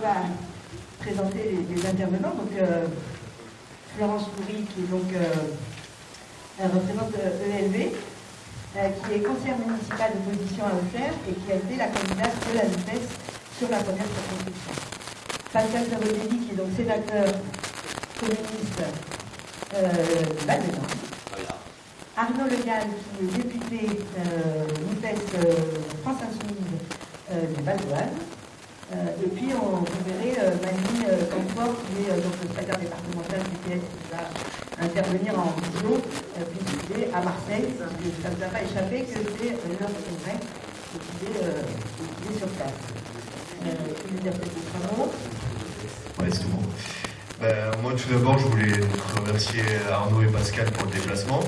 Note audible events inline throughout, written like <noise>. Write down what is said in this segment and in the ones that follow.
va présenter les, intervenants. Donc, euh, Florence Coury, qui est donc euh, représente ELV, euh, qui est conseillère municipale d'opposition à Auxerre et qui a été la candidate de la NUPES sur la première circonscription. Pascal Savoldelli, qui est donc sénateur communiste euh, Arnaud Le Gall, qui est député NUPES France Insoumise du Val et puis on, verrait Manu Camfort, qui est donc le départemental du PS, qui va intervenir en visio, euh, puisqu'il est à Marseille, ça ne vous a pas échappé que c'est l'heure de congrès, qu'il est, euh, sur place. Euh, dire Ouais, c'est tout bon. Ben, moi, tout d'abord, je voulais remercier Arnaud et Pascal pour le déplacement.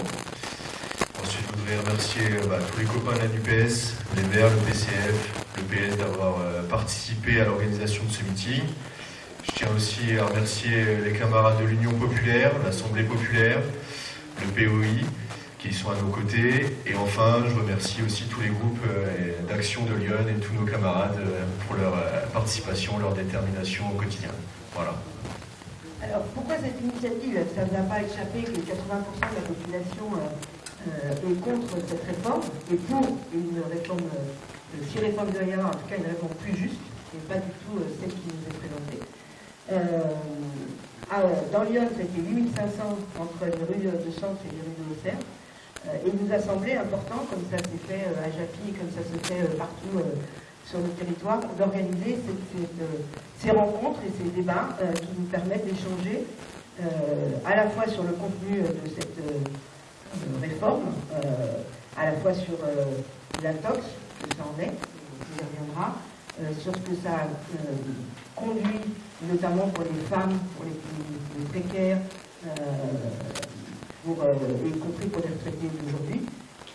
Voudrais remercier bah, tous les copains de la les Verts, le PCF, le PS d'avoir participé à l'organisation de ce meeting. Je tiens aussi à remercier les camarades de l'Union populaire, l'Assemblée populaire, le POI, qui sont à nos côtés. Et enfin, je remercie aussi tous les groupes euh, d'action de Lyon et tous nos camarades euh, pour leur euh, participation, leur détermination au quotidien. Voilà. Alors, pourquoi cette initiative Ça ne va pas échapper que 80% de la population est contre cette réforme et pour une réforme, si réforme de y en tout cas une réforme plus juste et pas du tout celle qui nous est présentée. Euh, dans Lyon, c'était 8500 entre les rues de Centre et les rues de Auxerre. Euh, et il nous a semblé important, comme ça s'est fait euh, à Japy, comme ça se fait partout sur le territoire, d'organiser ces rencontres et ces débats qui nous permettent d'échanger à la fois sur le contenu de cette réforme, à la fois sur l'intox, que ça en est, on y reviendra, sur ce que ça conduit notamment pour les femmes, pour les, plus précaires, euh, pour, euh, y compris pour les retraités d'aujourd'hui,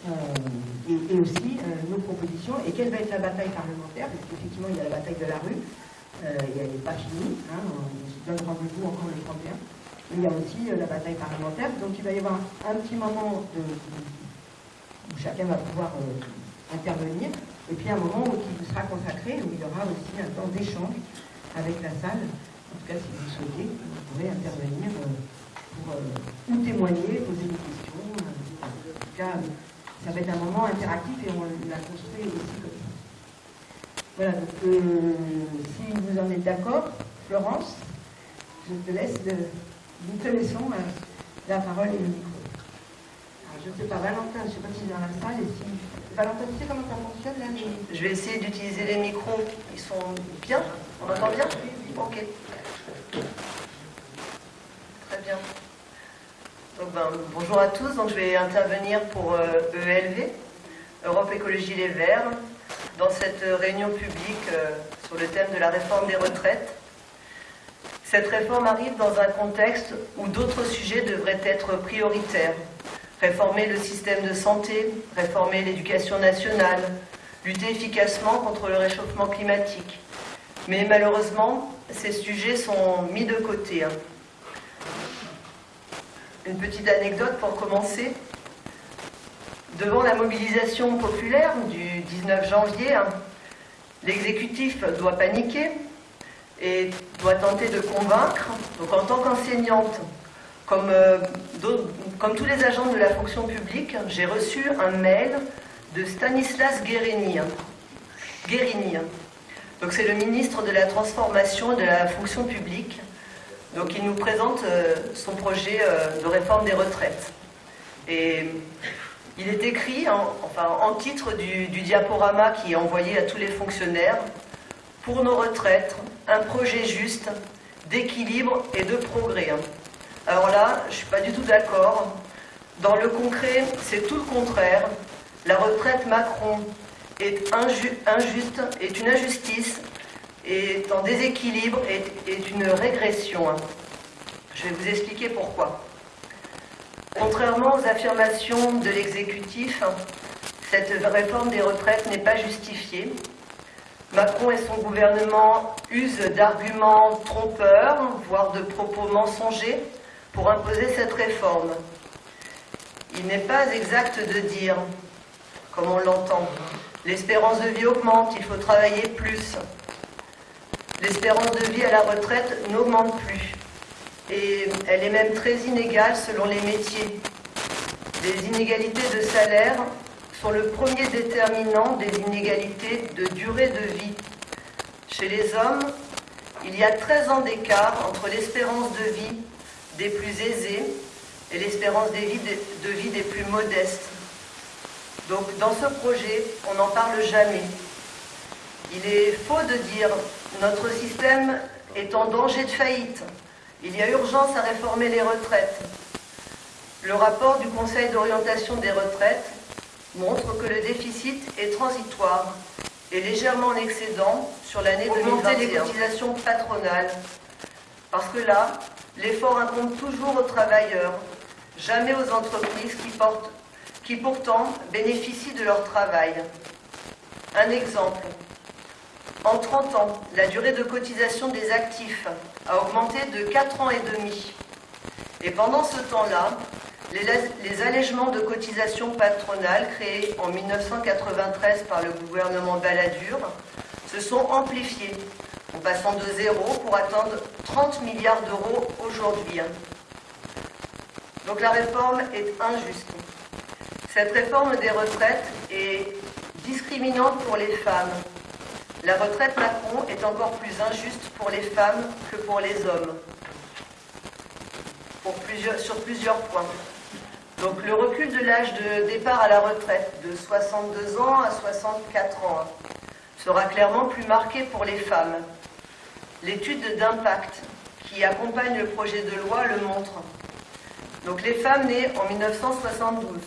euh, et, aussi nos propositions, et quelle va être la bataille parlementaire, parce qu'effectivement il y a la bataille de la rue, elle n'est pas finie, hein, on se donne rendez-vous encore le 31, mais il y a aussi la bataille parlementaire, donc il va y avoir un petit moment où chacun va pouvoir intervenir, et puis un moment qui vous sera consacré, où il y aura aussi un temps d'échange avec la salle. En tout cas, si vous souhaitez, vous pourrez intervenir euh, pour euh, ou témoigner, poser des questions. Euh, en tout cas, ça va être un moment interactif et on l'a construit aussi comme ça. Voilà, donc si vous en êtes d'accord, Florence, je te laisse, nous te laissons la parole et le micro. je ne sais pas, Valentin, je ne sais pas si est dans la salle et si... Valentin, tu sais comment ça fonctionne là Je vais essayer d'utiliser les micros, ils sont bien on entend bien? Ok. Très bien. Ben, bonjour à tous. Donc, je vais intervenir pour ELV, e Europe Écologie Les Verts, dans cette réunion publique euh, sur le thème de la réforme des retraites. Cette réforme arrive dans un contexte où d'autres sujets devraient être prioritaires. Réformer le système de santé, réformer l'éducation nationale, lutter efficacement contre le réchauffement climatique. Mais malheureusement, ces sujets sont mis de côté. Hein. Une petite anecdote pour commencer. Devant la mobilisation populaire du 19 janvier, hein, l'exécutif doit paniquer et doit tenter de convaincre. Donc en tant qu'enseignante, comme, euh, comme, tous les agents de la fonction publique, j'ai reçu un mail de Stanislas Guérini. Guérini donc c'est le ministre de la Transformation de la Fonction publique. Donc il nous présente euh, son projet euh, de réforme des retraites. Et il est écrit en, titre du, diaporama qui est envoyé à tous les fonctionnaires pour nos retraites, un projet juste, d'équilibre et de progrès. Alors là, je ne suis pas du tout d'accord. Dans le concret, c'est tout le contraire. La retraite Macron est injuste, est une injustice, est en déséquilibre, est, est une régression. Je vais vous expliquer pourquoi. Contrairement aux affirmations de l'exécutif, cette réforme des retraites n'est pas justifiée. Macron et son gouvernement usent d'arguments trompeurs, voire de propos mensongers, pour imposer cette réforme. Il n'est pas exact de dire, comme on l'entend, L'espérance de vie augmente, il faut travailler plus. L'espérance de vie à la retraite n'augmente plus. Et elle est même très inégale selon les métiers. Les inégalités de salaire sont le premier déterminant des inégalités de durée de vie. Chez les hommes, il y a 13 ans d'écart entre l'espérance de vie des plus aisés et l'espérance de vie des plus modestes. Donc dans ce projet, on n'en parle jamais. Il est faux de dire notre système est en danger de faillite. Il y a urgence à réformer les retraites. Le rapport du Conseil d'orientation des retraites montre que le déficit est transitoire et légèrement en excédent sur l'année 2021. les cotisations patronales. Parce que là, l'effort incombe toujours aux travailleurs, jamais aux entreprises qui, portent, qui pourtant bénéficient de leur travail. Un exemple. En 30 ans, la durée de cotisation des actifs a augmenté de 4 ans et demi. Et pendant ce temps-là, les, allègements de cotisation patronales créés en 1993 par le gouvernement Balladur se sont amplifiés, en passant de zéro pour atteindre 30 milliards d'euros aujourd'hui. Donc la réforme est injuste. Cette réforme des retraites est discriminante pour les femmes. La retraite Macron est encore plus injuste pour les femmes que pour les hommes, sur plusieurs points. Donc le recul de l'âge de départ à la retraite de 62 ans à 64 ans sera clairement plus marqué pour les femmes. L'étude d'impact qui accompagne le projet de loi le montre. Donc les femmes nées en 1972,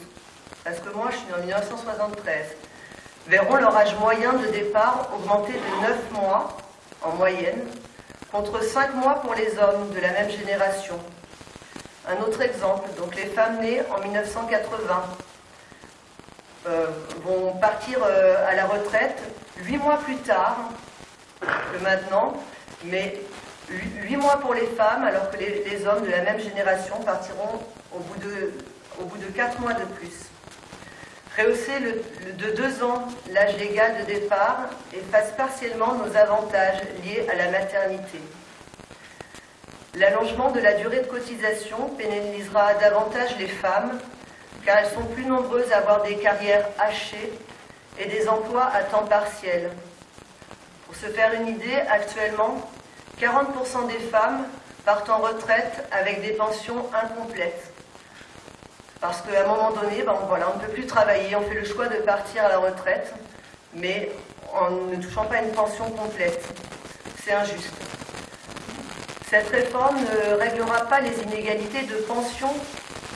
parce que moi je suis en 1973, verront leur âge moyen de départ augmenter de 9 mois en moyenne, contre 5 mois pour les hommes de la même génération. Un autre exemple, donc les femmes nées en 1980 euh, vont partir euh, à la retraite huit mois plus tard que maintenant, mais huit mois pour les femmes, alors que les, hommes de la même génération partiront au bout de, 4 mois de plus. Rehausser de deux ans l'âge légal de départ efface partiellement nos avantages liés à la maternité. L'allongement de la durée de cotisation pénalisera davantage les femmes car elles sont plus nombreuses à avoir des carrières hachées et des emplois à temps partiel. Pour se faire une idée, actuellement, 40% des femmes partent en retraite avec des pensions incomplètes. Parce qu'à un moment donné, ben, on ne peut plus travailler, on fait le choix de partir à la retraite, mais en ne touchant pas une pension complète. C'est injuste. Cette réforme ne réglera pas les inégalités de pension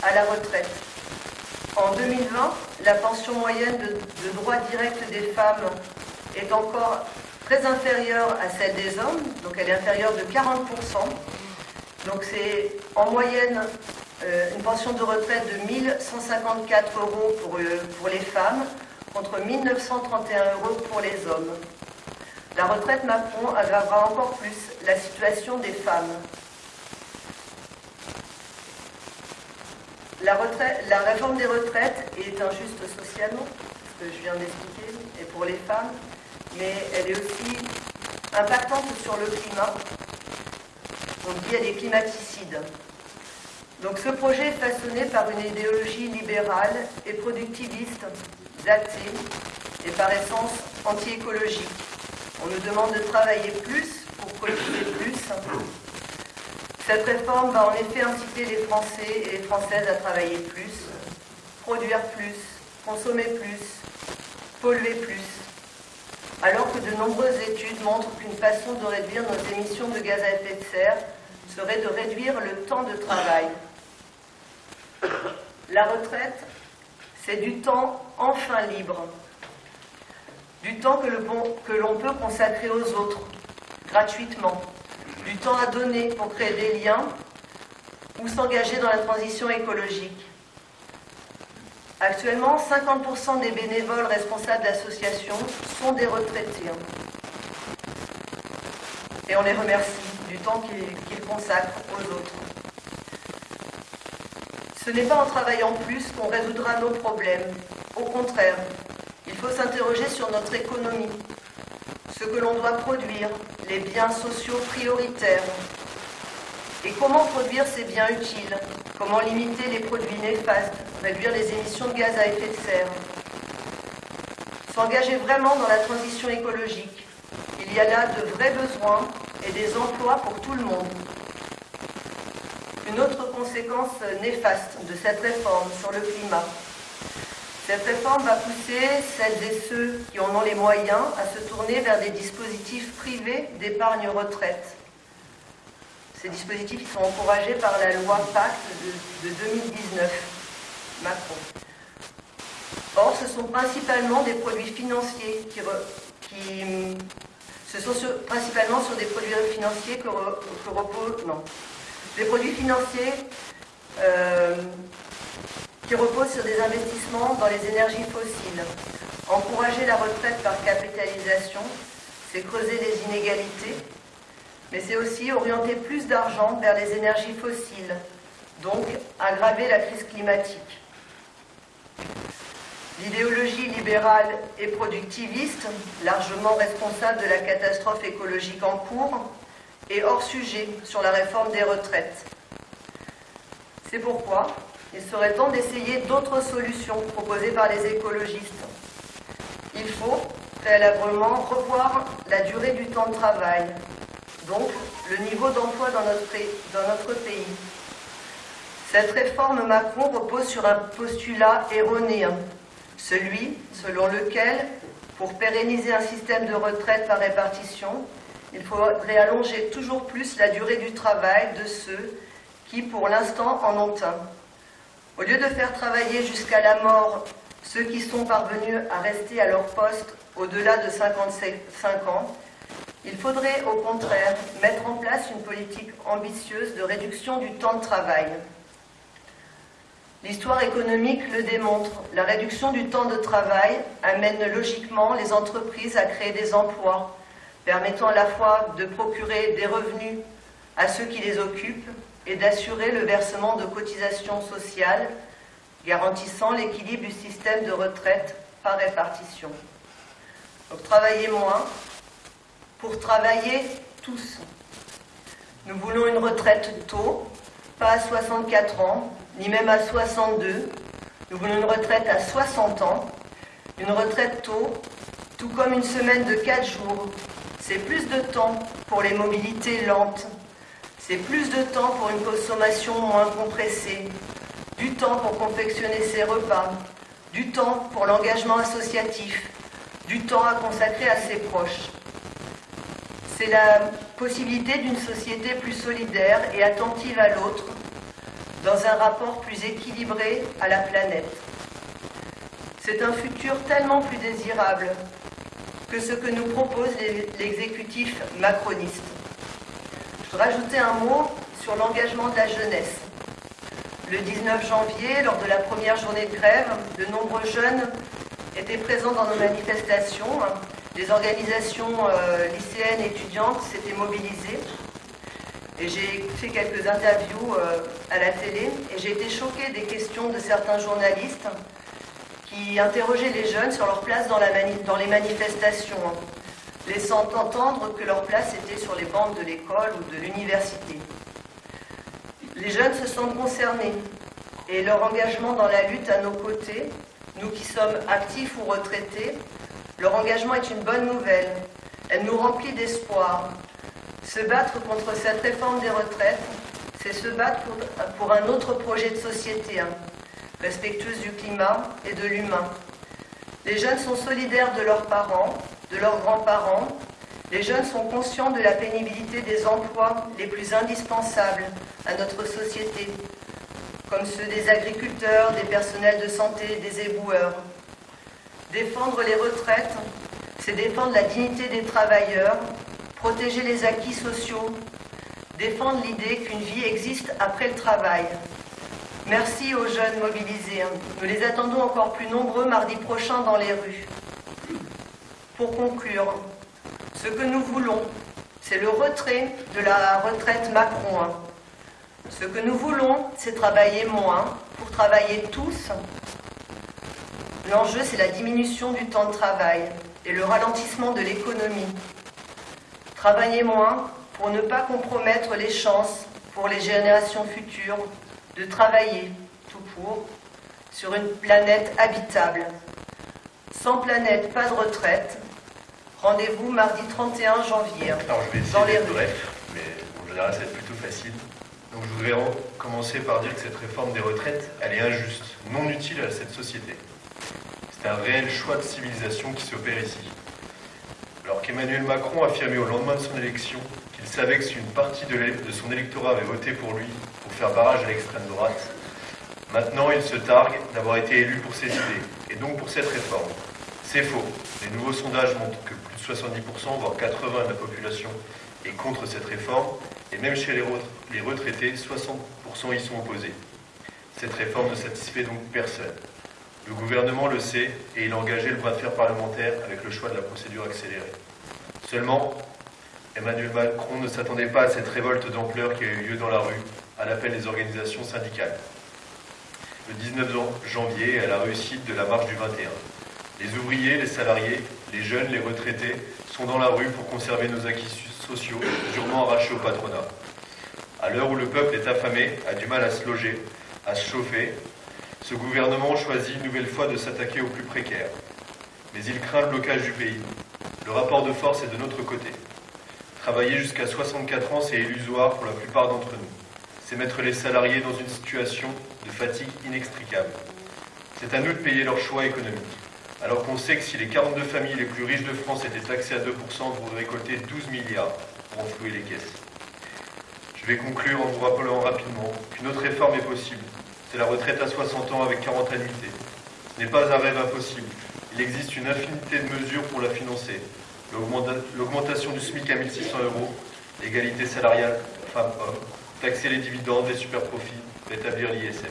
à la retraite. En 2020, la pension moyenne de, droit direct des femmes est encore très inférieure à celle des hommes, donc elle est inférieure de 40%. Donc c'est en moyenne euh, une pension de retraite de 1154 euros pour, euh, pour les femmes contre 1931 euros pour les hommes. La retraite Macron aggravera encore plus la situation des femmes. La, réforme des retraites est injuste socialement, ce que je viens d'expliquer, et pour les femmes, mais elle est aussi impactante sur le climat. On dit elle est climaticide. Donc ce projet est façonné par une idéologie libérale et productiviste, datée et par essence anti-écologique. On nous demande de travailler plus pour produire plus. Cette réforme va en effet inciter les Français et les Françaises à travailler plus, produire plus, consommer plus, polluer plus. Alors que de nombreuses études montrent qu'une façon de réduire nos émissions de gaz à effet de serre serait de réduire le temps de travail. La retraite, c'est du temps enfin libre du temps que l'on peut consacrer aux autres, gratuitement, du temps à donner pour créer des liens ou s'engager dans la transition écologique. Actuellement, 50% des bénévoles responsables d'associations sont des retraités. Et on les remercie du temps qu'ils consacrent aux autres. Ce n'est pas en travaillant plus qu'on résoudra nos problèmes. Au contraire, il faut s'interroger sur notre économie, ce que l'on doit produire, les biens sociaux prioritaires. Et comment produire ces biens utiles Comment limiter les produits néfastes Réduire les émissions de gaz à effet de serre S'engager vraiment dans la transition écologique. Il y a là de vrais besoins et des emplois pour tout le monde. Une autre conséquence néfaste de cette réforme sur le climat. Cette réforme va pousser celles et ceux qui en ont les moyens à se tourner vers des dispositifs privés d'épargne retraite. Ces dispositifs sont encouragés par la loi Pacte de, 2019, Macron. Or, ce sont principalement des produits financiers qui, ce sont principalement sur des produits financiers que, reposent, non, des produits financiers euh, qui reposent sur des investissements dans les énergies fossiles. Encourager la retraite par capitalisation, c'est creuser les inégalités, mais c'est aussi orienter plus d'argent vers les énergies fossiles, donc aggraver la crise climatique. L'idéologie libérale et productiviste, largement responsable de la catastrophe écologique en cours, est hors sujet sur la réforme des retraites. C'est pourquoi il serait temps d'essayer d'autres solutions proposées par les écologistes. Il faut préalablement revoir la durée du temps de travail, donc le niveau d'emploi dans notre, pays. Cette réforme Macron repose sur un postulat erroné, celui selon lequel, pour pérenniser un système de retraite par répartition, il faudrait allonger toujours plus la durée du travail de ceux qui, pour l'instant, en ont un. Au lieu de faire travailler jusqu'à la mort ceux qui sont parvenus à rester à leur poste au-delà de 55 ans, il faudrait au contraire mettre en place une politique ambitieuse de réduction du temps de travail. L'histoire économique le démontre. La réduction du temps de travail amène logiquement les entreprises à créer des emplois, permettant à la fois de procurer des revenus à ceux qui les occupent et d'assurer le versement de cotisations sociales garantissant l'équilibre du système de retraite par répartition. Donc travailler moins pour travailler tous. Nous voulons une retraite tôt, pas à 64 ans, ni même à 62. Nous voulons une retraite à 60 ans, une retraite tôt, tout comme une semaine de 4 jours. C'est plus de temps pour les mobilités lentes, c'est plus de temps pour une consommation moins compressée, du temps pour confectionner ses repas, du temps pour l'engagement associatif, du temps à consacrer à ses proches. C'est la possibilité d'une société plus solidaire et attentive à l'autre, dans un rapport plus équilibré à la planète. C'est un futur tellement plus désirable que ce que nous propose l'exécutif macroniste rajouter un mot sur l'engagement de la jeunesse. Le 19 janvier, lors de la première journée de grève, de nombreux jeunes étaient présents dans nos manifestations. Les organisations euh, lycéennes étudiantes s'étaient mobilisées. Et j'ai fait quelques interviews euh, à la télé et j'ai été choquée des questions de certains journalistes qui interrogeaient les jeunes sur leur place dans, la dans les manifestations laissant entendre que leur place était sur les bancs de l'école ou de l'université. Les jeunes se sentent concernés et leur engagement dans la lutte à nos côtés, nous qui sommes actifs ou retraités, leur engagement est une bonne nouvelle. Elle nous remplit d'espoir. Se battre contre cette réforme des retraites, c'est se battre pour, un autre projet de société, hein, respectueuse du climat et de l'humain. Les jeunes sont solidaires de leurs parents, de leurs grands-parents, les jeunes sont conscients de la pénibilité des emplois les plus indispensables à notre société, comme ceux des agriculteurs, des personnels de santé, des éboueurs. Défendre les retraites, c'est défendre la dignité des travailleurs, protéger les acquis sociaux, défendre l'idée qu'une vie existe après le travail. Merci aux jeunes mobilisés. Nous les attendons encore plus nombreux mardi prochain dans les rues. Pour conclure, ce que nous voulons, c'est le retrait de la retraite Macron. Ce que nous voulons, c'est travailler moins pour travailler tous. L'enjeu, c'est la diminution du temps de travail et le ralentissement de l'économie. Travailler moins pour ne pas compromettre les chances pour les générations futures de travailler tout pour sur une planète habitable. Sans planète, pas de retraite. Rendez-vous mardi 31 janvier. Alors je vais essayer Dans les rues. bref, mais en général ça va être plutôt facile. Donc je voudrais en- commencer par dire que cette réforme des retraites, elle est injuste, non utile à cette société. C'est un réel choix de civilisation qui s'opère ici. Alors qu'Emmanuel Macron affirmait au lendemain de son élection qu'il savait que si une partie de son électorat avait voté pour lui pour faire barrage à l'extrême droite, maintenant il se targue d'avoir été élu pour ses idées, et donc pour cette réforme. C'est faux. Les nouveaux sondages montrent que plus de 70%, voire 80% de la population est contre cette réforme, et même chez les, re- les retraités, 60% y sont opposés. Cette réforme ne satisfait donc personne. Le gouvernement le sait et il a engagé le bras de fer parlementaire avec le choix de la procédure accélérée. Seulement, Emmanuel Macron ne s'attendait pas à cette révolte d'ampleur qui a eu lieu dans la rue, à l'appel des organisations syndicales. Le 19 jan- janvier, à la réussite de la marche du 21. Les ouvriers, les salariés, les jeunes, les retraités sont dans la rue pour conserver nos acquis so- sociaux, durement arrachés au patronat. À l'heure où le peuple est affamé, a du mal à se loger, à se chauffer, ce gouvernement choisit une nouvelle fois de s'attaquer aux plus précaires. Mais il craint le blocage du pays. Le rapport de force est de notre côté. Travailler jusqu'à 64 ans, c'est illusoire pour la plupart d'entre nous. C'est mettre les salariés dans une situation de fatigue inextricable. C'est à nous de payer leurs choix économiques. Alors qu'on sait que si les 42 familles les plus riches de France étaient taxées à 2%, vous récolter 12 milliards pour enflouer les caisses. Je vais conclure en vous rappelant rapidement qu'une autre réforme est possible. C'est la retraite à 60 ans avec 40 annuités. Ce n'est pas un rêve impossible. Il existe une infinité de mesures pour la financer. L'augmenta- L'augmentation du SMIC à 1600 euros, l'égalité salariale femmes-hommes, taxer les dividendes, les superprofits, rétablir l'ISF.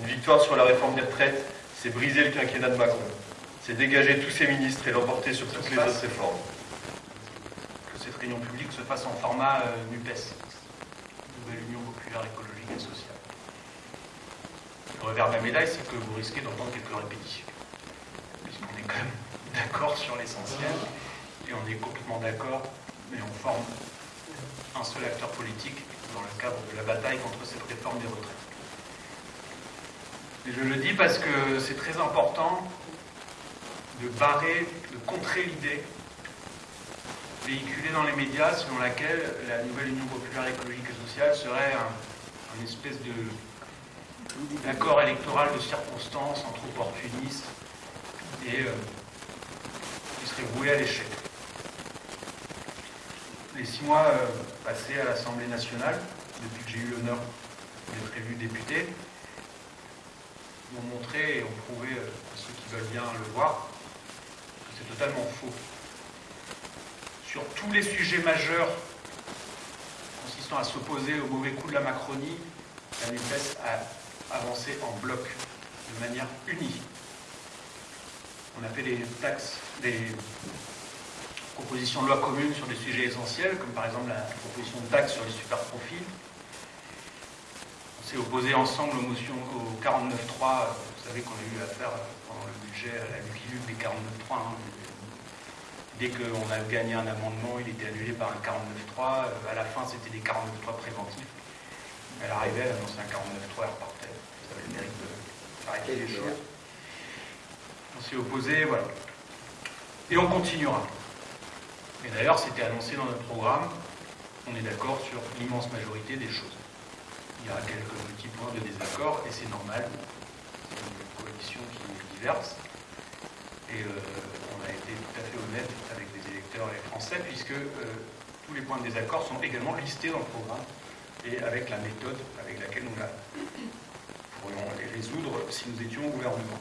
Une victoire sur la réforme des retraites, c'est briser le quinquennat de Macron. C'est dégager tous ses ministres et l'emporter sur toutes les autres réformes. que cette réunion publique se fasse en format euh, NUPES, Nouvelle Union Populaire Écologique et Sociale. Le revers de la médaille, c'est que vous risquez d'entendre quelques répétitions, puisqu'on est quand même <laughs> d'accord sur l'essentiel, et on est complètement d'accord, mais on forme un seul acteur politique dans le cadre de la bataille contre cette réforme des retraites. Et je le dis parce que c'est très important de barrer, de contrer l'idée véhiculée dans les médias selon laquelle la nouvelle Union populaire écologique et sociale serait un, espèce d'accord électoral de circonstances entre opportunistes et euh, qui serait voué à l'échec. Les six mois euh, passés à l'Assemblée nationale, depuis que j'ai eu l'honneur d'être élu député, m'ont montré et ont prouvé euh, à ceux qui veulent bien le voir que c'est totalement faux sur tous les sujets majeurs consistant à s'opposer au mauvais coup de la Macronie, la NUPES a avancé en bloc, de manière unie. On a fait des taxes, des propositions de loi communes sur des sujets essentiels, comme par exemple la proposition de taxe sur les super profils. S'est opposé ensemble aux motions au 49.3. Vous savez qu'on a eu affaire pendant le budget à la lutte des 49.3. hein. Dès qu'on a gagné un amendement, il était annulé par un 49.3. Euh, À la fin, c'était des 49.3 préventifs. Elle arrivait, elle annonçait un 49.3, elle repartait. Ça avait le mérite de clarifier les choses. On s'est opposé, voilà. Et on continuera. Et d'ailleurs, c'était annoncé dans notre programme. On est d'accord sur l'immense majorité des choses. Il y aura quelques petits points de désaccord, et c'est normal. C'est une coalition qui est diverse. Et euh, on a été tout à fait honnête avec les électeurs et les Français, puisque euh, tous les points de désaccord sont également listés dans le programme et avec la méthode avec laquelle nous la pourrions les résoudre si nous étions au gouvernement.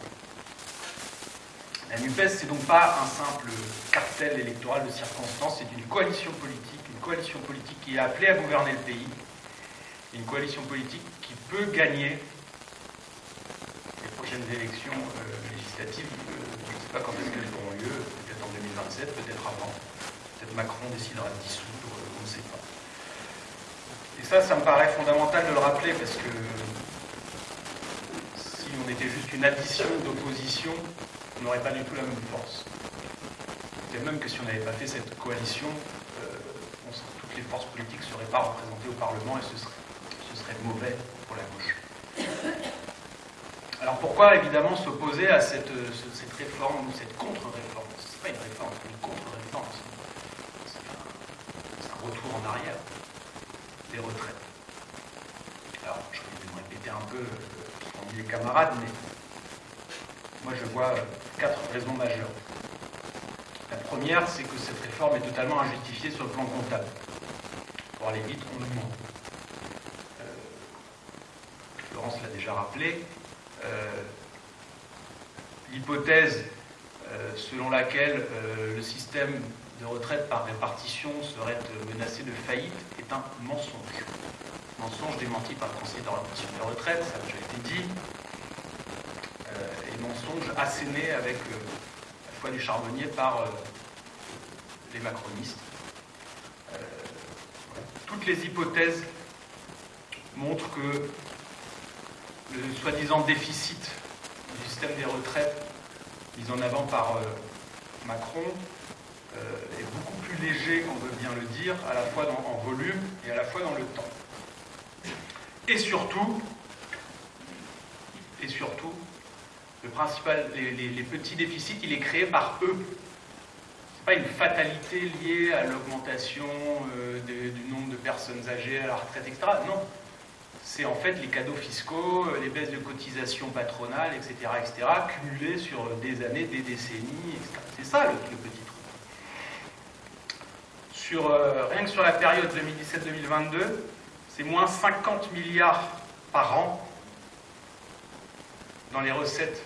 La NUPES, c'est donc pas un simple cartel électoral de circonstances, c'est une coalition politique, une coalition politique qui est appelée à gouverner le pays, une coalition politique qui peut gagner les prochaines élections euh, législatives. euh, je ne sais pas quand est-ce qu'elles auront lieu, peut-être en 2027, peut-être avant. Peut-être Macron décidera de dissoudre, euh, on ne sait pas. Et ça, ça me paraît fondamental de le rappeler parce que si on était juste une addition d'opposition, on n'aurait pas du tout la même force. Peut-être même que si on n'avait pas fait cette coalition, toutes les forces politiques ne seraient pas représentées au Parlement et ce serait, mauvais pour la gauche. Alors pourquoi évidemment s'opposer à cette, réforme ou cette contre-réforme? Ce n'est pas une réforme, c'est une contre-réforme. C'est un, retour en arrière des retraites. Alors je vais me répéter un peu ce qu'ont dit les camarades, mais moi je vois quatre raisons majeures. La première, c'est que cette réforme est totalement injustifiée sur le plan comptable. Pour aller vite, on nous ment. Euh, l'a déjà rappelé. Euh, l'hypothèse euh, selon laquelle le système de retraite par répartition serait menacé de faillite est un mensonge. Mensonge démenti par le Conseil d'orientation des retraites, ça a déjà été dit, et mensonge asséné avec du charbonnier par euh, les macronistes. Euh, toutes les hypothèses montrent que le soi-disant déficit du système des retraites mis en avant par euh, Macron est beaucoup plus léger, on veut bien le dire, à la fois en volume et à la fois dans le temps. Et surtout, et surtout, le principal, les, petits déficits, il est créé par eux. Ce n'est pas une fatalité liée à l'augmentation euh, du nombre de personnes âgées à la retraite, etc. Non. C'est en fait les cadeaux fiscaux, euh, les baisses de cotisations patronales, etc., etc., cumulées sur des années, des décennies, etc. C'est ça le, petit truc. Sur, euh, rien que sur la période 2017-2022, c'est moins 50 milliards par an dans les recettes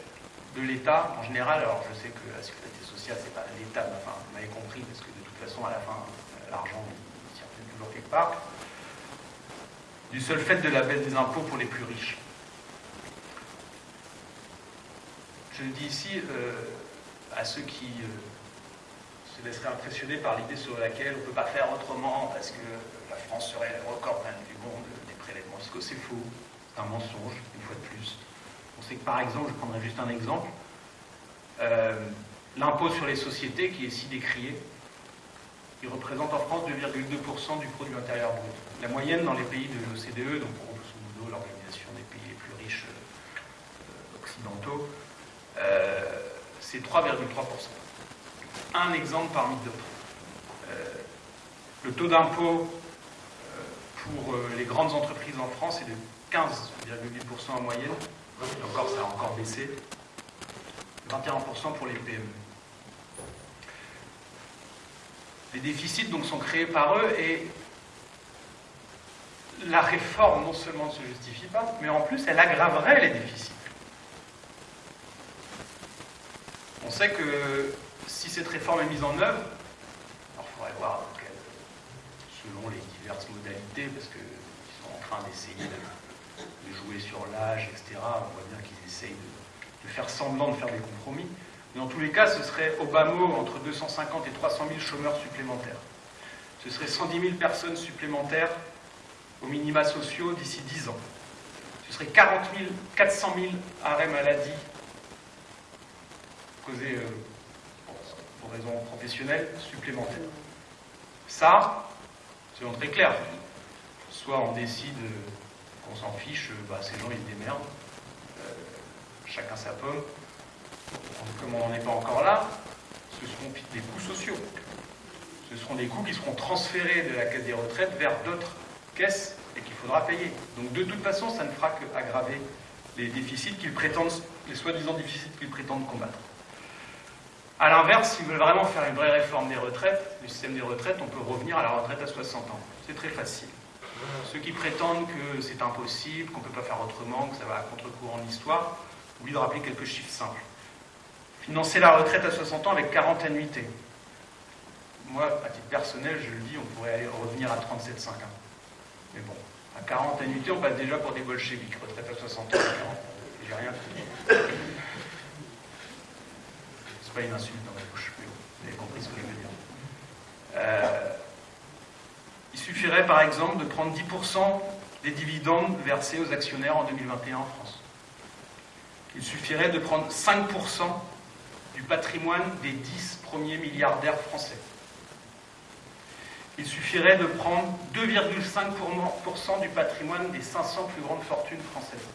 de l'État en général. Alors je sais que la sécurité sociale, c'est pas l'État, mais enfin, vous m'avez compris, parce que de toute façon, à la fin, euh, l'argent circule toujours quelque part. Du seul fait de la baisse des impôts pour les plus riches. Je le dis ici euh, à ceux qui euh, se laisseraient impressionner par l'idée sur laquelle on ne peut pas faire autrement parce que la France serait le record du monde des prélèvements fiscaux. C'est faux, c'est un mensonge, une fois de plus. On sait que par exemple, je prendrai juste un exemple, euh, l'impôt sur les sociétés qui est si décrié, il représente en France 2,2% du produit intérieur brut. La moyenne dans les pays de l'OCDE, donc grosso modo l'organisation des pays les plus riches euh, occidentaux, euh, c'est 3,3%. Un exemple parmi d'autres. le taux d'impôt pour les grandes entreprises en France est de 15,8% en moyenne, encore, ça a encore baissé. 21% pour les PME. Les déficits donc sont créés par eux et la réforme non seulement ne se justifie pas, mais en plus elle aggraverait les déficits. On sait que si cette réforme est mise en œuvre, alors il faudrait voir selon les diverses modalités, parce qu'ils sont en train d'essayer de de jouer sur l'âge, etc. On voit bien qu'ils essayent de, faire semblant de faire des compromis. En tous les cas, ce serait au bas mot entre 250 et 300 000 chômeurs supplémentaires. Ce serait 110 000 personnes supplémentaires aux minima sociaux d'ici 10 ans. Ce serait 40 000, 400 000 arrêts maladie causés euh, pour raisons professionnelles supplémentaires. Ça, c'est très clair. Soit on décide on s'en fiche, euh, bah, ces gens ils démerdent, euh, chacun sa pomme. Comme on n'en est pas encore là, ce seront des coûts sociaux. Ce seront des coûts qui seront transférés de la caisse des retraites vers d'autres caisses et qu'il faudra payer. Donc de toute façon, ça ne fera qu'aggraver les déficits qu'ils prétendent, les soi-disant déficits qu'ils prétendent combattre. A l'inverse, s'ils veulent vraiment faire une vraie réforme des retraites, du système des retraites, on peut revenir à la retraite à 60 ans. C'est très facile. Ceux qui prétendent que c'est impossible, qu'on ne peut pas faire autrement, que ça va à contre-courant de l'histoire, oublient de rappeler quelques chiffres simples. Financer la retraite à 60 ans avec 40 annuités. Moi, à titre personnel, je le dis, on pourrait aller revenir à 37,5 ans. Mais bon, à 40 annuités, on passe déjà pour des bolcheviques. Retraite à 60 ans, j'ai rien fait. C'est pas une insulte dans ma bouche, mais vous avez compris ce que je veux dire. Euh, il suffirait par exemple de prendre 10% des dividendes versés aux actionnaires en 2021 en France. Il suffirait de prendre 5% du patrimoine des 10 premiers milliardaires français. il suffirait de prendre 2,5% du patrimoine des 500 plus grandes fortunes françaises.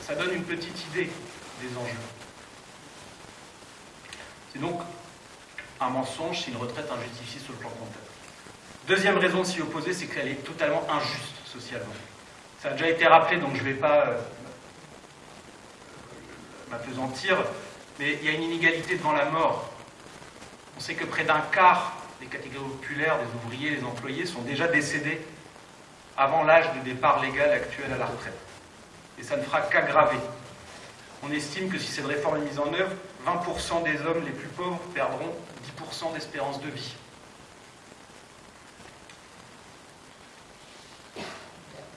Ça donne une petite idée des enjeux. C'est donc un mensonge, c'est une retraite injustifiée sur le plan comptable. Deuxième raison de s'y opposer, c'est qu'elle est totalement injuste socialement. Ça a déjà été rappelé, donc je ne vais pas euh, m'apesantir, mais il y a une inégalité devant la mort. On sait que près d'un quart des catégories populaires, des ouvriers, des employés, sont déjà décédés avant l'âge de départ légal actuel à la retraite. Et ça ne fera qu'aggraver. On estime que si cette réforme est mise en œuvre, 20% des hommes les plus pauvres perdront 10% d'espérance de vie.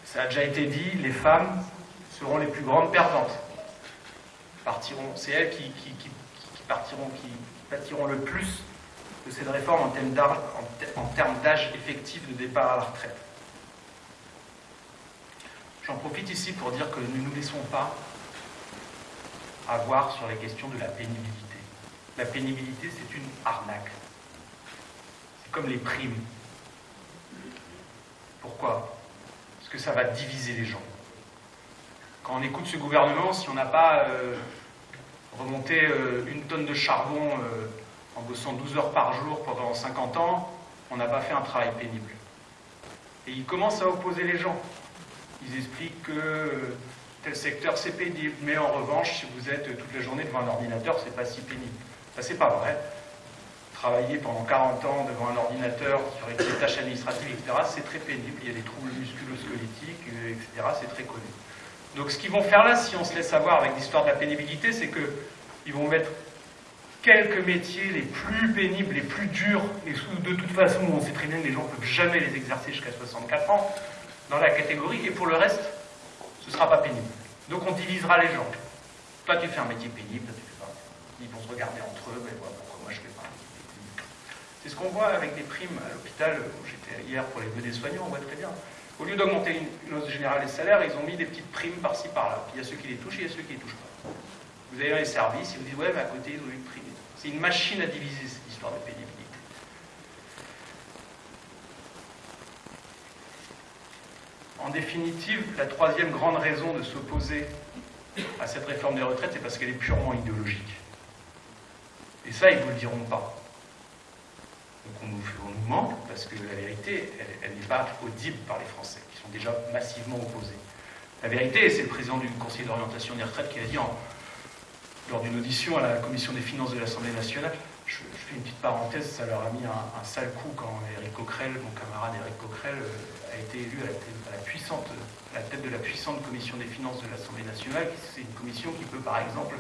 Ça a déjà été dit, les femmes seront les plus grandes perdantes. Partiront, c'est elles qui, partiront, qui pâtiront le plus de cette réforme en termes d'âge effectif de départ à la retraite. J'en profite ici pour dire que nous ne nous laissons pas avoir sur la question de la pénibilité. La pénibilité, c'est une arnaque. C'est comme les primes. Pourquoi? Parce que ça va diviser les gens. Quand on écoute ce gouvernement, si on n'a pas euh, remonté euh, une tonne de charbon euh, en bossant 12 heures par jour pendant 50 ans, on n'a pas fait un travail pénible. Et ils commencent à opposer les gens. Ils expliquent que tel secteur c'est pénible, mais en revanche, si vous êtes toute la journée devant un ordinateur, c'est pas si pénible. Ça, c'est pas vrai. Travailler pendant 40 ans devant un ordinateur sur des tâches administratives, etc., c'est très pénible. Il y a des troubles musculo-squelettiques, etc., c'est très connu. Donc, ce qu'ils vont faire là, si on se laisse savoir avec l'histoire de la pénibilité, c'est qu'ils vont mettre quelques métiers les plus pénibles, les plus durs, et de toute façon, on sait très bien que les gens ne peuvent jamais les exercer jusqu'à 64 ans, dans la catégorie, et pour le reste, ce ne sera pas pénible. Donc on divisera les gens. Toi, tu fais un métier pénible, toi, tu fais pas. Ils vont se regarder entre eux, mais voilà, pourquoi moi je fais pas C'est ce qu'on voit avec des primes à l'hôpital, j'étais hier pour les vœux soignants, on voit très bien. Au lieu d'augmenter une hausse générale des salaires, ils ont mis des petites primes par-ci par-là. Puis il y a ceux qui les touchent et il y a ceux qui les touchent pas. Vous avez les services, ils vous disent ouais, mais à côté, ils ont une prime. C'est une machine à diviser cette histoire de pénibilité. En définitive, la troisième grande raison de s'opposer à cette réforme des retraites, c'est parce qu'elle est purement idéologique. Et ça, ils ne vous le diront pas. Donc on nous, manque parce que la vérité, elle, n'est pas audible par les Français, qui sont déjà massivement opposés. La vérité, c'est le président du Conseil d'orientation des retraites qui a dit lors d'une audition à la Commission des finances de l'Assemblée nationale, je, fais une petite parenthèse, ça leur a mis un, sale coup quand Eric Coquerel, mon camarade Eric Coquerel, euh, a été élu à la, puissante, la tête de la puissante Commission des finances de l'Assemblée nationale. C'est une commission qui peut, par exemple,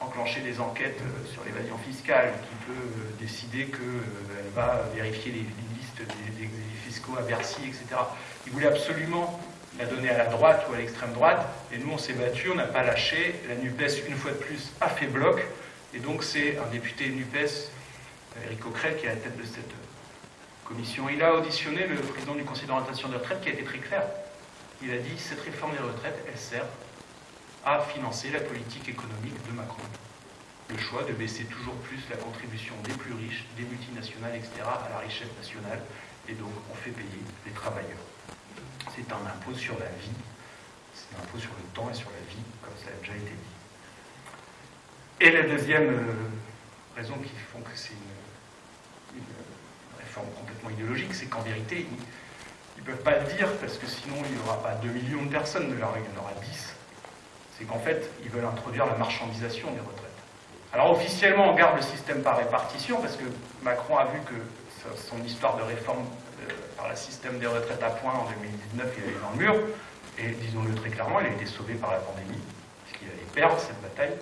enclencher des enquêtes euh, sur l'évasion fiscale, qui peut euh, décider qu'elle va vérifier les, listes des, des, fiscaux à Bercy, etc. Il voulait absolument la donner à la droite ou à l'extrême droite, et nous on s'est battu, on n'a pas lâché. La NUPES, une fois de plus, a fait bloc, et donc c'est un député NUPES, Eric Coquerel, qui est à la tête de cette commission. Il a auditionné le président du conseil d'orientation des retraites qui a été très clair. Il a dit cette réforme des retraites, elle sert à financer la politique économique de Macron. Le choix de baisser toujours plus la contribution des plus riches, des multinationales, etc., à la richesse nationale, et donc on fait payer les travailleurs. C'est un impôt sur la vie, c'est un impôt sur le temps et sur la vie, comme ça a déjà été dit. Et la deuxième euh, raison qui font que c'est une, réforme complètement idéologique, c'est qu'en vérité, ils ne peuvent pas le dire, parce que sinon il n'y aura pas 2 millions de personnes de leur il y en aura 10. C'est qu'en fait, ils veulent introduire la marchandisation des retraites. Alors officiellement, on garde le système par répartition, parce que Macron a vu que son histoire de réforme euh, par le système des retraites à points en 2019, il allait dans le mur, et disons-le très clairement, il a été sauvé par la pandémie, puisqu'il allait perdre cette bataille.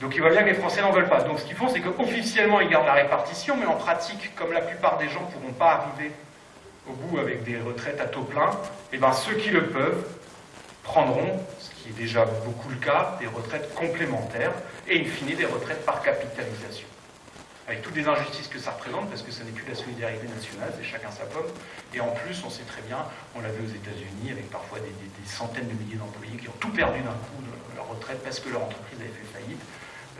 Donc il voit bien que les Français n'en veulent pas. Donc ce qu'ils font, c'est qu'officiellement, ils gardent la répartition, mais en pratique, comme la plupart des gens ne pourront pas arriver au bout avec des retraites à taux plein, et eh ben, ceux qui le peuvent prendront, qui est déjà beaucoup le cas, des retraites complémentaires, et in fine des retraites par capitalisation. Avec toutes les injustices que ça représente, parce que ça n'est plus la solidarité nationale, c'est chacun sa pomme. Et en plus, on sait très bien, on l'a vu aux États-Unis, avec parfois des, centaines de milliers d'employés qui ont tout perdu d'un coup leur retraite parce que leur entreprise avait fait faillite.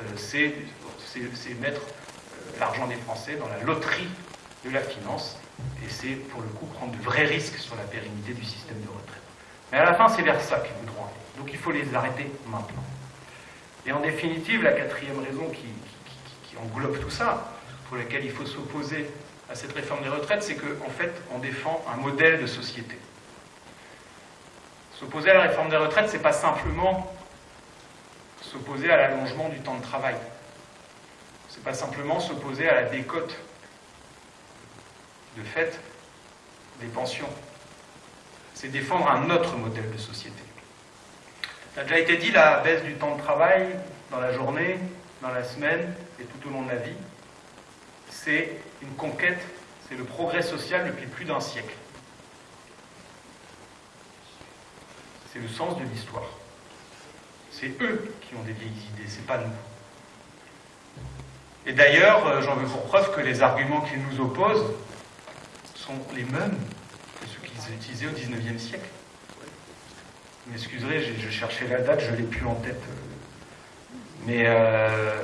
Euh, c'est mettre euh, l'argent des Français dans la loterie de la finance, et c'est pour le coup prendre de vrais risques sur la pérennité du système de retraite. Mais à la fin, c'est vers ça qu'ils voudront aller. Donc il faut les arrêter maintenant. Et en définitive, la quatrième raison qui, englobe tout ça, pour laquelle il faut s'opposer à cette réforme des retraites, c'est qu'en en fait, on défend un modèle de société. S'opposer à la réforme des retraites, c'est pas simplement s'opposer à l'allongement du temps de travail. C'est pas simplement s'opposer à la décote de fait des pensions. C'est défendre un autre modèle de société. Ça a déjà été dit, la baisse du temps de travail dans la journée, dans la semaine et tout au long de la vie, c'est une conquête, c'est le progrès social depuis plus d'un siècle. C'est le sens de l'histoire. C'est eux qui ont des vieilles idées, c'est pas nous. Et d'ailleurs, euh, j'en veux pour preuve que les arguments qu'ils nous opposent sont les mêmes que ceux qu'ils utilisaient au XIXe siècle. Vous m'excuserez, je cherchais la date, je ne l'ai plus en tête. Mais euh,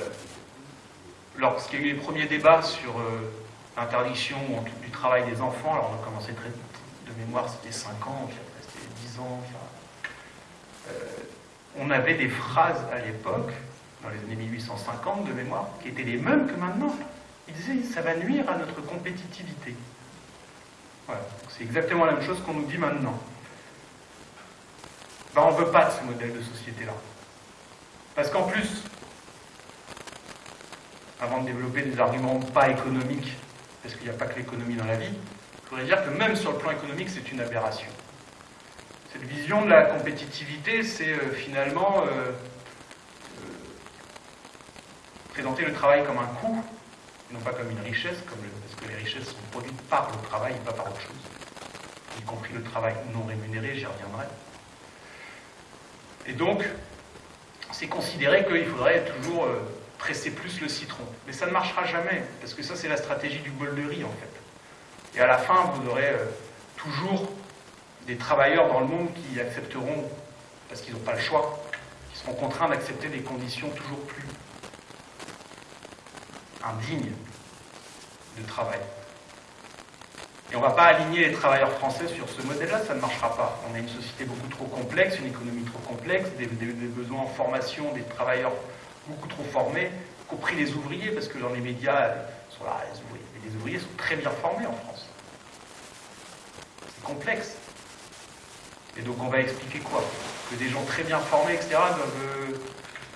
lorsqu'il y a eu les premiers débats sur euh, l'interdiction du travail des enfants, alors on a commencé très, de mémoire, c'était 5 ans, puis après c'était 10 ans, euh, on avait des phrases à l'époque, dans les années 1850 de mémoire, qui étaient les mêmes que maintenant. Ils disaient ça va nuire à notre compétitivité. Voilà, c'est exactement la même chose qu'on nous dit maintenant. On ne veut pas de ce modèle de société-là. Parce qu'en plus, avant de développer des arguments pas économiques, parce qu'il n'y a pas que l'économie dans la vie, je voudrais dire que même sur le plan économique, c'est une aberration. Cette vision de la compétitivité, c'est euh, finalement euh, euh, présenter le travail comme un coût, non pas comme une richesse, parce que les richesses sont produites par le travail et pas par autre chose, y compris le travail non rémunéré, j'y reviendrai. Et donc, c'est considérer qu'il faudrait toujours presser plus le citron. Mais ça ne marchera jamais, parce que ça, c'est la stratégie du bol de riz, en fait. Et à la fin, vous aurez euh, toujours des travailleurs dans le monde qui accepteront, parce qu'ils n'ont pas le choix, qui seront contraints d'accepter des conditions toujours plus indignes de travail. Et on ne va pas aligner les travailleurs français sur ce modèle-là, ça ne marchera pas. On a une société beaucoup trop complexe, une économie trop complexe, des besoins en formation des travailleurs beaucoup trop formés, compris les ouvriers, parce que dans les médias, sont là, les ouvriers. Les ouvriers sont très bien formés en France. C'est complexe. Et donc on va expliquer quoi? Que des gens très bien formés, etc., doivent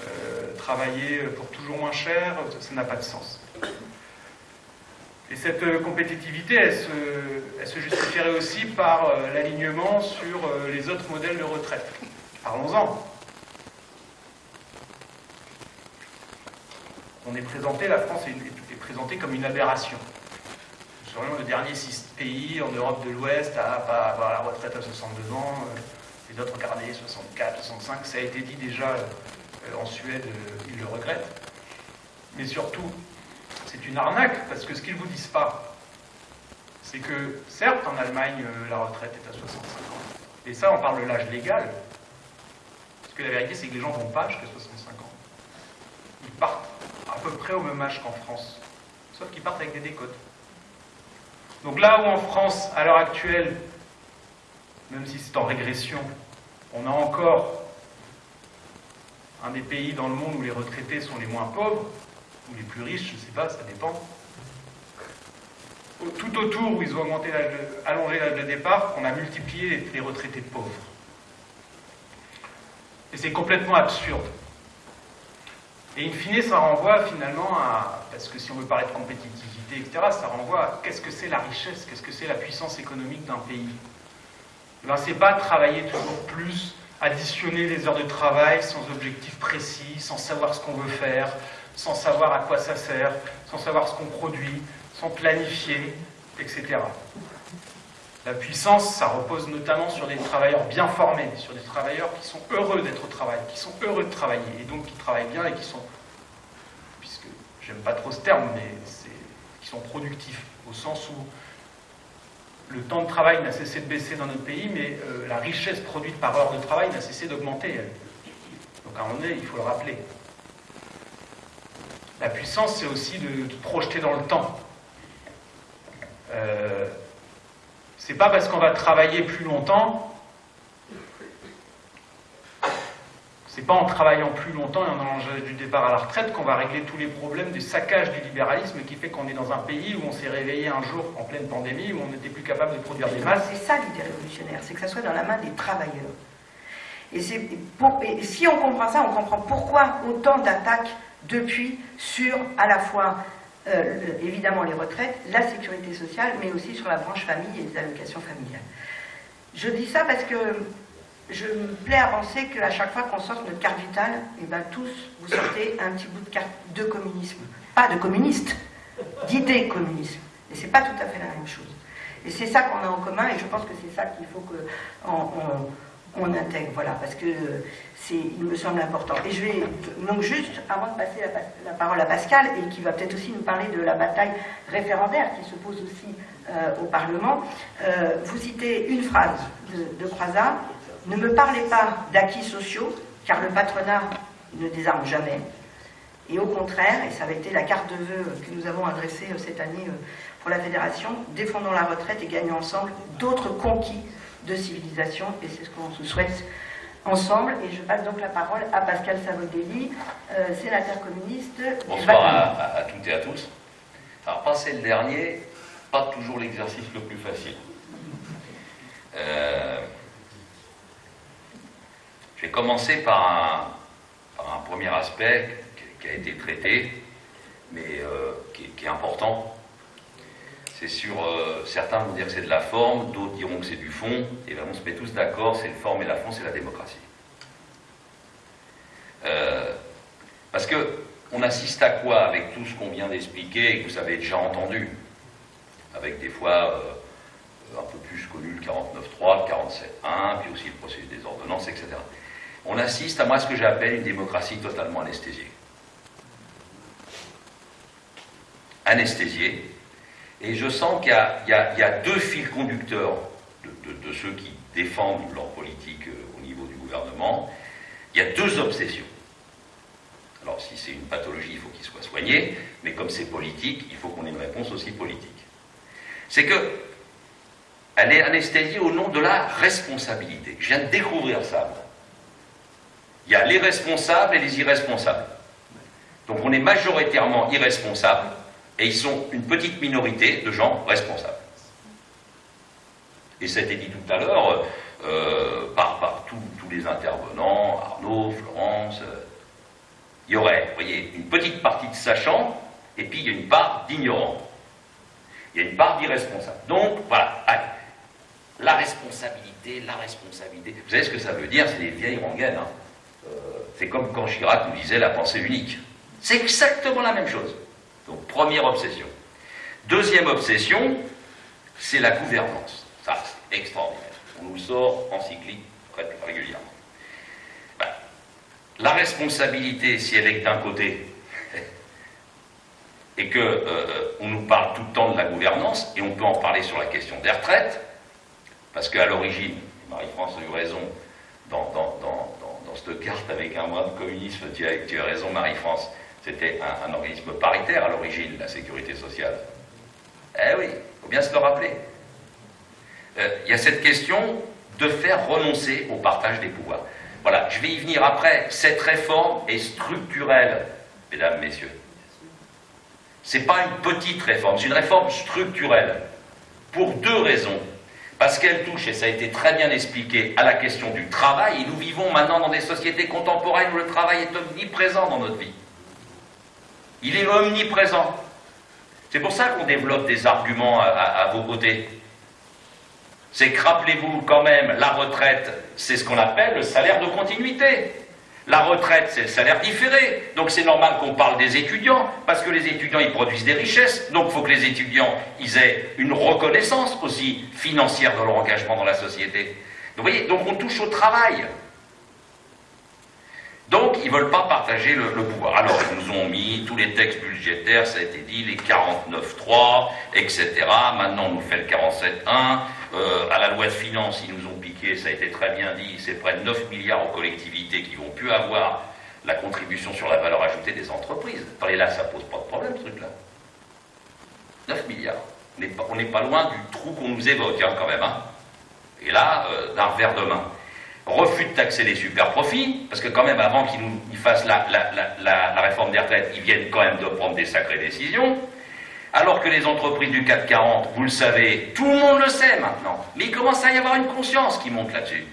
euh, travailler pour toujours moins cher, ça n'a pas de sens. Et cette euh, compétitivité, elle se, justifierait aussi par euh, l'alignement sur les autres modèles de retraite. Parlons-en. on est présenté, la France est, présentée comme une aberration. Nous serions le dernier pays en Europe de l'Ouest à pas avoir la retraite à 62 ans, euh, les autres regardez 64, 65, ça a été dit déjà euh, en Suède, euh, ils le regrettent. Mais surtout, c'est une arnaque, parce que ce qu'ils ne vous disent pas, c'est que certes en Allemagne la retraite est à 65 ans, et ça on parle de l'âge légal, parce que la vérité c'est que les gens vont pas jusqu'à 65 ans. Ils partent à peu près au même âge qu'en France, sauf qu'ils partent avec des décotes. Donc là où en France, à l'heure actuelle, même si c'est en régression, on a encore un des pays dans le monde où les retraités sont les moins pauvres, ou les plus riches, je ne sais pas, ça dépend. Tout autour où ils ont augmenté allongé l'âge de départ, on a multiplié les retraités pauvres. Et c'est complètement absurde. Et in fine, ça renvoie finalement à, parce que si on veut parler de compétitivité, etc., ça renvoie à qu'est-ce que c'est la richesse, qu'est-ce que c'est la puissance économique d'un pays. Eh ben, c'est pas travailler toujours plus, additionner les heures de travail sans objectif précis, sans savoir ce qu'on veut faire, sans savoir à quoi ça sert, sans savoir ce qu'on produit, sans planifier, etc. La puissance, ça repose notamment sur des travailleurs bien formés, sur des travailleurs qui sont heureux d'être au travail, qui sont heureux de travailler, et donc qui travaillent bien et qui sont, puisque j'aime pas trop ce terme, mais qui sont productifs, au sens où le temps de travail n'a cessé de baisser dans notre pays, mais euh, la richesse produite par heure de travail n'a cessé d'augmenter. Donc à un moment donné, il faut le rappeler. La puissance, c'est aussi de, projeter dans le temps. Euh, c'est pas parce qu'on va travailler plus longtemps, c'est pas en travaillant plus longtemps et en allant du départ à la retraite qu'on va régler tous les problèmes du saccage du libéralisme qui fait qu'on est dans un pays où on s'est réveillé un jour en pleine pandémie, où on n'était plus capable de produire des masses. C'est ça l'idée révolutionnaire, c'est que ça soit dans la main des travailleurs. Et si on comprend ça, on comprend pourquoi autant d'attaques depuis sur à la fois euh, évidemment les retraites, la sécurité sociale, mais aussi sur la branche famille et les allocations familiales. Je dis ça parce que je me plais à penser qu'à chaque fois qu'on sort notre carte vitale, et eh ben tous, vous sortez un petit bout de carte de communisme. Pas de communiste, d'idée communisme. Et c'est pas tout à fait la même chose. Et c'est ça qu'on a en commun, et je pense que c'est ça qu'il faut qu'on on, intègre, voilà, parce que il me semble important. Et je vais donc juste, avant de passer la, parole à Pascal, et qui va peut-être aussi nous parler de la bataille référendaire qui se pose aussi euh, au Parlement, euh, vous citez une phrase de, de ne me parlez pas d'acquis sociaux, car le patronat ne désarme jamais. Et au contraire, et ça avait été la carte de vœux que nous avons adressée euh, cette année pour la Fédération, défendons la retraite et gagnons ensemble d'autres conquis de civilisation, et c'est ce qu'on se souhaite ensemble. Et je passe donc la parole à Pascal Savodelli, euh, sénateur communiste. Bonsoir à, toutes et à tous. Alors, passer le dernier, pas toujours l'exercice le plus facile. Euh, je vais commencer par un, premier aspect qui, a été traité, mais euh, qui, est important. C'est sur. certains vont dire que c'est de la forme, d'autres diront que c'est du fond, et ben on se met tous d'accord, c'est le forme et la fond, c'est la démocratie. Euh, parce que on assiste à quoi avec tout ce qu'on vient d'expliquer et que vous avez déjà entendu? Avec des fois euh, un peu plus connu le 49.3, le 47.1, puis aussi le processus des ordonnances, etc. On assiste à moi ce que j'appelle une démocratie totalement anesthésiée. Anesthésiée. Et je sens qu'il y, a deux fils conducteurs de, ceux qui défendent leur politique euh, au niveau du gouvernement. Il y a deux obsessions. Alors si c'est une pathologie, il faut qu'il soit soigné, mais comme c'est politique, il faut qu'on ait une réponse aussi politique. C'est que elle est anesthésiée au nom de la responsabilité. Je viens de découvrir ça. Il y a les responsables et les irresponsables. Donc on est majoritairement irresponsables et ils sont une petite minorité de gens responsables. Et ça a été dit tout à l'heure euh, par, tous les intervenants, Arnaud, Florence, euh, il y aurait, vous voyez, une petite partie de sachant, et puis il y a une part d'ignorant. Il y a une part d'irresponsable. Donc, voilà, La responsabilité, la responsabilité. Vous savez ce que ça veut dire C'est des vieilles rengaines. Hein. Euh, c'est comme quand Chirac nous disait la pensée unique. C'est exactement la même chose. Donc, première obsession. Deuxième obsession, c'est la gouvernance. Ça, c'est extraordinaire. On nous sort en cyclique régulièrement. La responsabilité, si elle est d'un côté, <laughs> et qu'on euh, nous parle tout le temps de la gouvernance, et on peut en parler sur la question des retraites, parce qu'à l'origine, Marie-France a eu raison dans, cette carte avec un mois de communisme, tu as, raison Marie-France, c'était un, organisme paritaire à l'origine, la sécurité sociale. Eh oui, il faut bien se le rappeler. Euh, il y a cette question de faire renoncer au partage des pouvoirs. Voilà, je vais y venir après. Cette réforme est structurelle, mesdames, messieurs. Ce n'est pas une petite réforme, c'est une réforme structurelle. Pour deux raisons. Parce qu'elle touche, et ça a été très bien expliqué, à la question du travail. Et nous vivons maintenant dans des sociétés contemporaines où le travail est omniprésent dans notre vie. Il est omniprésent. C'est pour ça qu'on développe des arguments à vos côtés c'est que rappelez-vous quand même, la retraite, c'est ce qu'on appelle le salaire de continuité. La retraite, c'est le salaire différé. Donc c'est normal qu'on parle des étudiants, parce que les étudiants, ils produisent des richesses. Donc il faut que les étudiants, ils aient une reconnaissance aussi financière de leur engagement dans la société. vous voyez, donc on touche au travail. Donc, ils ne veulent pas partager le, pouvoir. Alors, ils nous ont mis tous les textes budgétaires, ça a été dit, les 49.3, etc. Maintenant, on nous fait le 47.1. Euh, à la loi de finances, ils nous ont piqué, ça a été très bien dit, c'est près de 9 milliards aux collectivités qui vont plus avoir la contribution sur la valeur ajoutée des entreprises. Et là, ça pose pas de problème, ce truc-là. 9 milliards. On n'est pas, loin du trou qu'on nous évoque, hein, quand même. Hein. Et là, euh, d'un revers de main. Refus de taxer les super profits, parce que quand même, avant qu'ils fassent la, réforme des retraites, ils viennent quand même de prendre des sacrées décisions. Alors que les entreprises du 440, vous le savez, tout le monde le sait maintenant, mais il commence à y avoir une conscience qui monte là-dessus.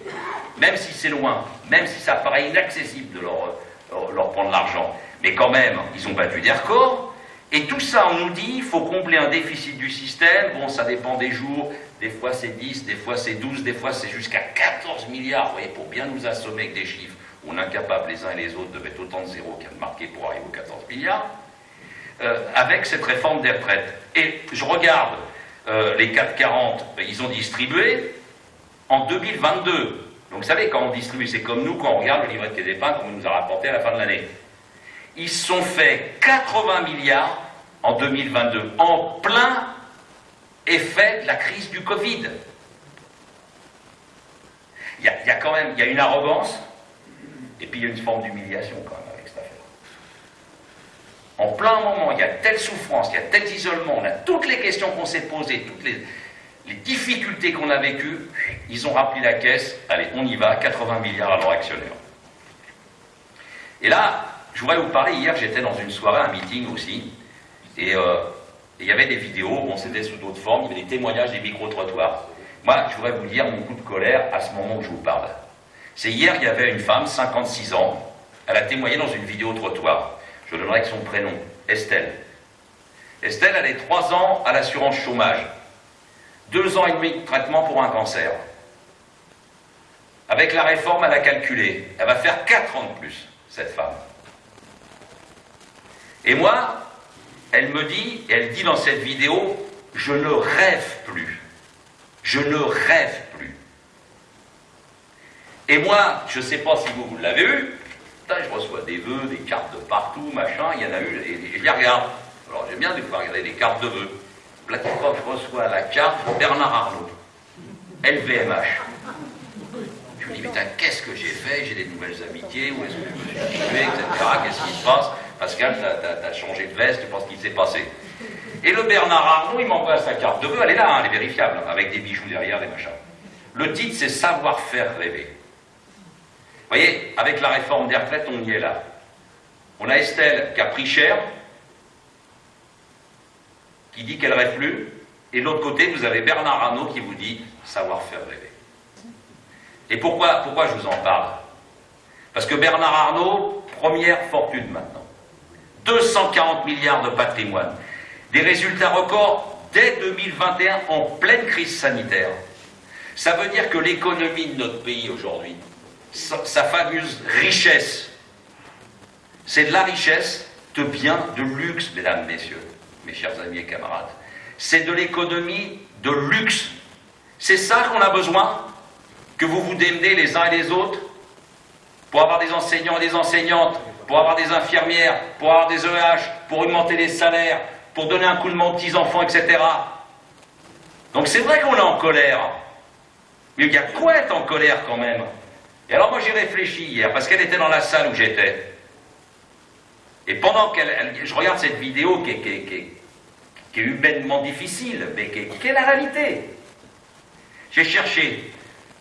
Même si c'est loin, même si ça paraît inaccessible de leur, euh, leur prendre l'argent. Mais quand même, ils ont battu des records. Et tout ça, on nous dit, il faut combler un déficit du système. Bon, ça dépend des jours. Des fois c'est 10, des fois c'est 12, des fois c'est jusqu'à 14 milliards. Vous voyez, pour bien nous assommer avec des chiffres, on est incapable les uns et les autres de mettre autant de zéros qu'il y a de marqué pour arriver aux 14 milliards. Euh, avec cette réforme des retraites. Et je regarde euh, les 440, ben, ils ont distribué en 2022. Donc vous savez, quand on distribue, c'est comme nous, quand on regarde le livret de des qu'on nous a rapporté à la fin de l'année. Ils sont fait 80 milliards en 2022, en plein effet de la crise du Covid. Il y, a, quand même il y a une arrogance, et puis il y a une forme d'humiliation quand même avec cette affaire. En plein moment, il y a telle souffrance, il y a tel isolement, on a toutes les questions qu'on s'est posées, toutes les, difficultés qu'on a vécues, ils ont rappelé la caisse, allez, on y va, 80 milliards à leurs actionnaires. Et là, je voudrais vous parler, hier j'étais dans une soirée, un meeting aussi, et euh, il y avait des vidéos, on s'était sous d'autres formes, il y avait des témoignages des micro-trottoirs. Moi, je voudrais vous dire mon coup de colère à ce moment où je vous parle. C'est hier, il y avait une femme, 56 ans, elle a témoigné dans une vidéo trottoir. Je donnerai que son prénom, Estelle. Estelle, elle est 3 ans à l'assurance chômage, 2 ans et demi de traitement pour un cancer. Avec la réforme, elle a calculé, elle va faire 4 ans de plus, cette femme. Et moi, elle me dit, elle dit dans cette vidéo, je ne rêve plus. Je ne rêve plus. Et moi, je ne sais pas si vous, l'avez vu, je reçois des vœux, des cartes de partout, machin, il y en a eu, et, je les regarde. Alors j'aime bien des fois regarder des cartes de vœux. Là, je reçois la carte Bernard Arnault, LVMH. Je me dis, mais qu'est-ce que j'ai fait? J'ai des nouvelles amitiés, où est-ce que je me suis situé, etc. Qu'est-ce qui se passe? Pascal, tu as, changé de veste, tu penses qu'il s'est passé. Et le Bernard Arnault, il m'envoie sa carte de vœux, elle est là, hein, elle est vérifiable, avec des bijoux derrière, des machins. Le titre, c'est Savoir-faire rêver. Vous voyez, avec la réforme des retraites, on y est là. On a Estelle qui a pris cher, qui dit qu'elle rêve plus, et de l'autre côté, vous avez Bernard Arnault qui vous dit savoir-faire rêver. Et pourquoi, pourquoi je vous en parle? Parce que Bernard Arnault, première fortune maintenant. 240 milliards de patrimoine. Des résultats records dès 2021 en pleine crise sanitaire. Ça veut dire que l'économie de notre pays aujourd'hui, sa, sa fameuse richesse, c'est de la richesse de biens de luxe, mesdames, messieurs, mes chers amis et camarades. C'est de l'économie de luxe. C'est ça qu'on a besoin? Que vous vous démenez les uns et les autres pour avoir des enseignants et des enseignantes, pour avoir des infirmières, pour avoir des EH, pour augmenter les salaires, pour donner un coup de main aux petits-enfants, etc. Donc c'est vrai qu'on est en colère. Mais il y a quoi être en colère quand même Et alors moi j'ai réfléchi hier, parce qu'elle était dans la salle où j'étais. Et pendant qu'elle... je regarde cette vidéo qui est, humainement difficile, mais qui qui est la réalité. J'ai cherché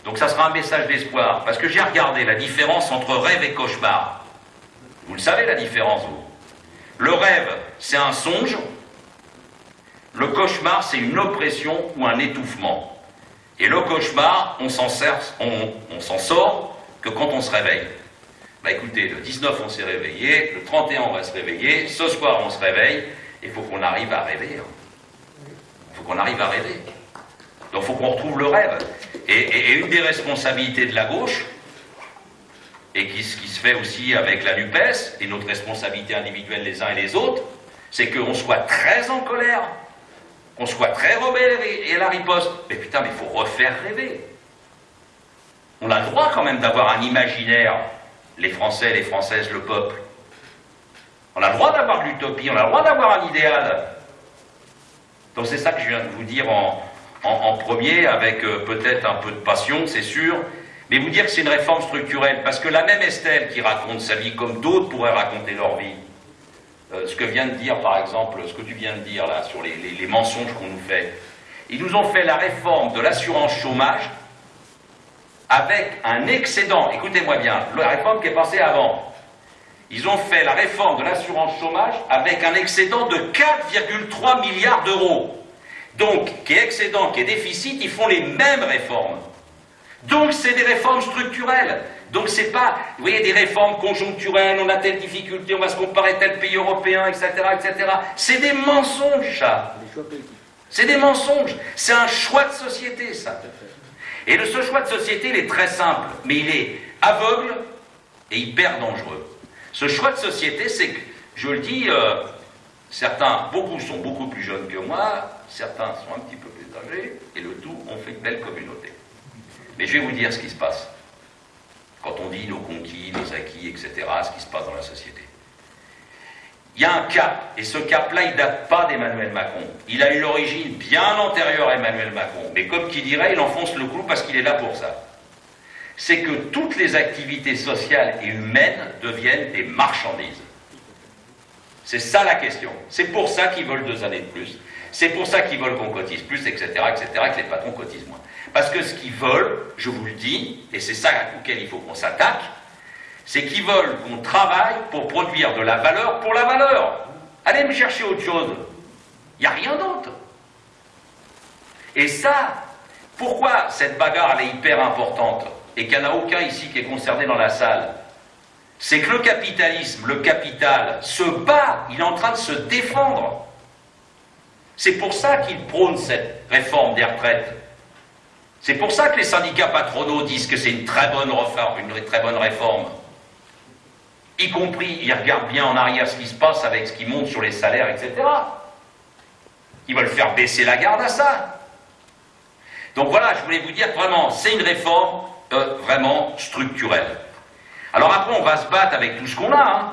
donc ça sera un message d'espoir, parce que j'ai regardé la différence entre rêve et cauchemar. Vous le savez la différence, vous Le rêve, c'est un songe. Le cauchemar, c'est une oppression ou un étouffement. Et le cauchemar, on s'en sort que quand on se réveille. Bah écoutez, le 19 on s'est réveillé, le 31 on va se réveiller, ce soir on se réveille, il faut qu'on arrive à rêver. Hein. Il faut qu'on arrive à rêver. Donc il faut qu'on retrouve le rêve. Et, une des responsabilités de la gauche, et qui, qui se fait aussi avec la NUPES, et notre responsabilité individuelle les uns et les autres, c'est qu'on soit très en colère, qu'on soit très rebelle et, à la riposte. Mais putain, mais il faut refaire rêver. On a le droit quand même d'avoir un imaginaire, les Français, les Françaises, le peuple. On a le droit d'avoir l'utopie, on a le droit d'avoir un idéal. Donc c'est ça que je viens de vous dire en, en, premier, avec euh, peut-être un peu de passion, c'est sûr, mais vous dire que c'est une réforme structurelle, parce que la même Estelle qui raconte sa vie comme d'autres pourraient raconter leur vie, euh, ce que vient de dire, par exemple, ce que tu viens de dire là, sur les, les mensonges qu'on nous fait. Ils nous ont fait la réforme de l'assurance chômage avec un excédent. Écoutez-moi bien, la réforme qui est passée avant. Ils ont fait la réforme de l'assurance chômage avec un excédent de 4,3 milliards d'euros. Donc, qui est excédent, qui est déficit, ils font les mêmes réformes. Donc, c'est des réformes structurelles. Donc, c'est pas, vous voyez, des réformes conjoncturelles, on a telle difficulté, on va se comparer tel pays européen, etc., etc. C'est des mensonges, ça. C'est des mensonges. C'est un choix de société, ça. Et ce choix de société, il est très simple, mais il est aveugle et hyper dangereux. Ce choix de société, c'est que, je le dis, euh, certains, beaucoup sont beaucoup plus jeunes que moi, certains sont un petit peu plus âgés, et le tout, on fait une belle communauté. Mais je vais vous dire ce qui se passe. Quand on dit nos conquis, nos acquis, etc., ce qui se passe dans la société. Il y a un cap, et ce cap-là, il ne date pas d'Emmanuel Macron. Il a eu l'origine bien antérieure à Emmanuel Macron. Mais comme qui dirait, il enfonce le clou parce qu'il est là pour ça. C'est que toutes les activités sociales et humaines deviennent des marchandises. C'est ça la question. C'est pour ça qu'ils veulent deux années de plus. C'est pour ça qu'ils veulent qu'on cotise plus, etc., etc., que les patrons cotisent moins. Parce que ce qu'ils veulent, je vous le dis, et c'est ça auquel il faut qu'on s'attaque, c'est qu'ils veulent qu'on travaille pour produire de la valeur pour la valeur. Allez me chercher autre chose. Il n'y a rien d'autre. Et ça, pourquoi cette bagarre elle est hyper importante et qu'il n'y en a aucun ici qui est concerné dans la salle? C'est que le capitalisme, le capital, se bat, il est en train de se défendre. C'est pour ça qu'il prône cette réforme des retraites. C'est pour ça que les syndicats patronaux disent que c'est une très bonne réforme, une très bonne réforme y compris, ils regardent bien en arrière ce qui se passe avec ce qui monte sur les salaires, etc. Ils veulent faire baisser la garde à ça. Donc voilà, je voulais vous dire vraiment, c'est une réforme euh, vraiment structurelle. Alors après, on va se battre avec tout ce qu'on a. Hein.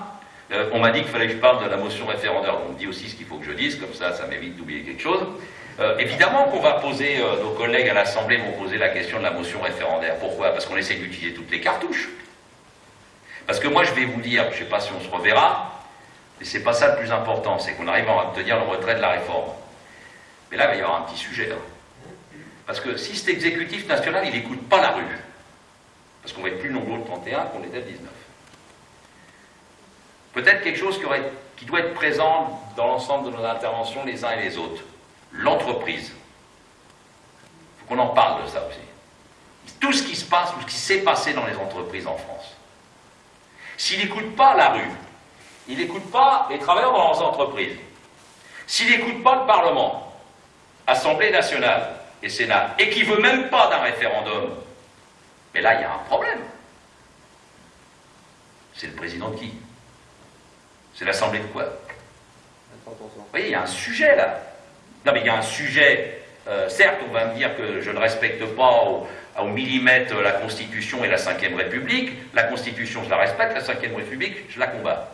Euh, on m'a dit qu'il fallait que je parle de la motion référendaire. On me dit aussi ce qu'il faut que je dise, comme ça, ça m'évite d'oublier quelque chose. Euh, évidemment qu'on va poser, nos collègues à l'Assemblée vont poser la question de la motion référendaire. Pourquoi? Parce qu'on essaie d'utiliser toutes les cartouches. Parce que moi, je vais vous dire, je ne sais pas si on se reverra, mais ce n'est pas ça le plus important, c'est qu'on arrive à obtenir le retrait de la réforme. Mais là, il va y avoir un petit sujet. Hein. Parce que si cet exécutif national, il n'écoute pas la rue, parce qu'on va être plus nombreux le 31 qu'on était le 19. Peut-être quelque chose qui, doit être présent dans l'ensemble de nos interventions les uns et les autres. L'entreprise. Il faut qu'on en parle de ça aussi. Tout ce qui se passe, tout ce qui s'est passé dans les entreprises en France. S'il n'écoute pas la rue, il n'écoute pas les travailleurs dans leurs entreprises, s'il n'écoute pas le Parlement, Assemblée nationale et Sénat, et qu'il ne veut même pas d'un référendum, mais là, il y a un problème. C'est le président de qui? C'est l'Assemblée de quoi? Vous voyez, il y a un sujet là. Non, mais il y a un sujet. Euh, certes, on va me dire que je ne respecte pas au millimètre la Constitution et la Ve République. La Constitution, je la respecte, la Ve République, je la combats.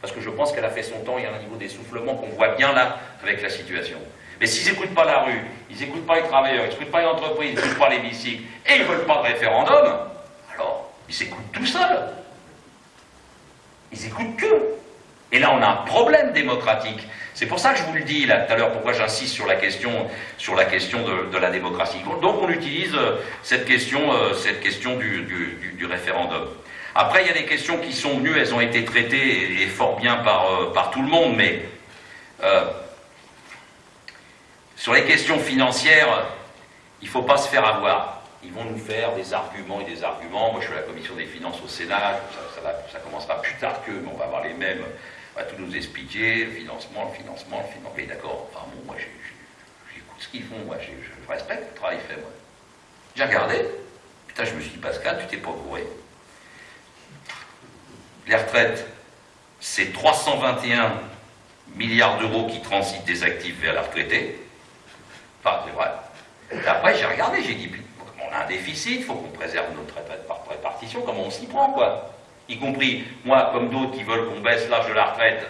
Parce que je pense qu'elle a fait son temps, il y a un niveau d'essoufflement qu'on voit bien là avec la situation. Mais s'ils n'écoutent pas la rue, ils n'écoutent pas les travailleurs, ils n'écoutent pas les entreprises, ils n'écoutent pas les bicycles, et ils ne veulent pas de référendum, alors ils s'écoutent tout seuls. Ils écoutent que. Et là, on a un problème démocratique. C'est pour ça que je vous le dis là tout à l'heure, pourquoi j'insiste sur la question, de, la démocratie. Donc on utilise euh, cette question, euh, cette question du, référendum. Après, il y a des questions qui sont venues, elles ont été traitées et, fort bien par, euh, par, tout le monde, mais sur les questions financières, il ne faut pas se faire avoir. Ils vont nous faire des arguments et des arguments. Moi, je suis à la commission des finances au Sénat, ça, ça commencera plus tard qu'eux, mais on va avoir les mêmes va tout nous expliquer, financement, financement, financement. Mais d'accord, enfin bon, moi j'écoute ce qu'ils font, moi je respecte le travail fait, moi. J'ai regardé, putain, je me suis dit, Pascal, tu t'es pas couré. Les retraites, c'est 321 milliards d'euros qui transitent des actifs vers la retraité. Enfin, c'est vrai. Après, j'ai regardé, j'ai dit, on a un déficit, il faut qu'on préserve notre répartition, comment on s'y prend, quoi y compris moi comme d'autres qui veulent qu'on baisse l'âge de la retraite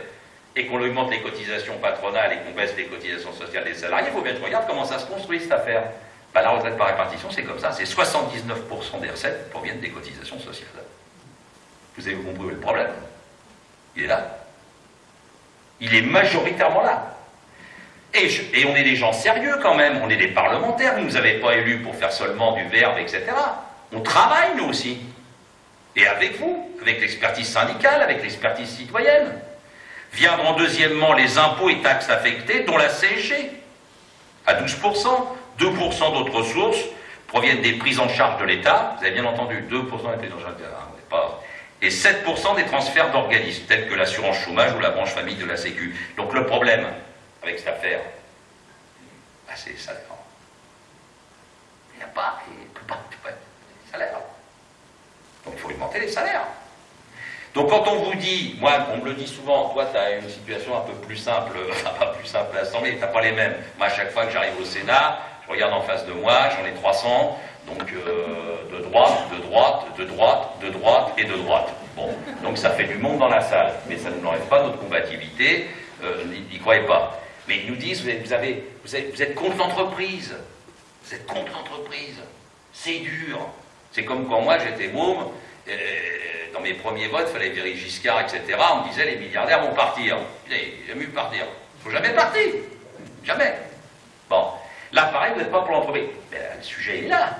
et qu'on augmente les cotisations patronales et qu'on baisse les cotisations sociales des salariés, il faut bien que je regarde comment ça se construit cette affaire. Ben, la retraite par répartition, c'est comme ça, c'est 79% des recettes proviennent des cotisations sociales. Vous avez compris le problème? Il est là. Il est majoritairement là. Et, et, on est des gens sérieux quand même, on est des parlementaires, vous ne nous avez pas élus pour faire seulement du verbe, etc. On travaille nous aussi. Et avec vous, avec l'expertise syndicale, avec l'expertise citoyenne. Viendront deuxièmement les impôts et taxes affectés, dont la CSG, à 12%, 2% d'autres sources proviennent des prises en charge de l'État, vous avez bien entendu, 2% des prises en charge de l'État, pas et 7% des transferts d'organismes, tels que l'assurance chômage ou la branche famille de la Sécu. Donc le problème avec cette affaire, bah, c'est les salaires. Il n'y a pas, il ne peut pas, les salaires. Donc il faut augmenter les salaires. Donc quand on vous dit, moi on me le dit souvent, toi tu as une situation un peu plus simple, <laughs> pas plus simple à l'Assemblée, tu n'as pas les mêmes. Moi à chaque fois que j'arrive au Sénat, je regarde en face de moi, j'en ai 300, donc euh, de droite, de droite, de droite, de droite et de droite. Bon, donc ça fait du monde dans la salle, mais ça ne nous enlève pas notre combativité, euh, n'y croyez pas. Mais ils nous disent, vous, vous êtes contre l'entreprise, vous êtes contre l'entreprise, c'est dur. C'est comme quand moi j'étais môme, euh, dans mes premiers votes, il fallait virer Giscard, etc. On me disait les milliardaires vont partir. Il jamais partir. Il ne faut jamais partir. Jamais. Bon. Là, pareil, vous n'êtes pas pour l'entreprise. Le sujet est là.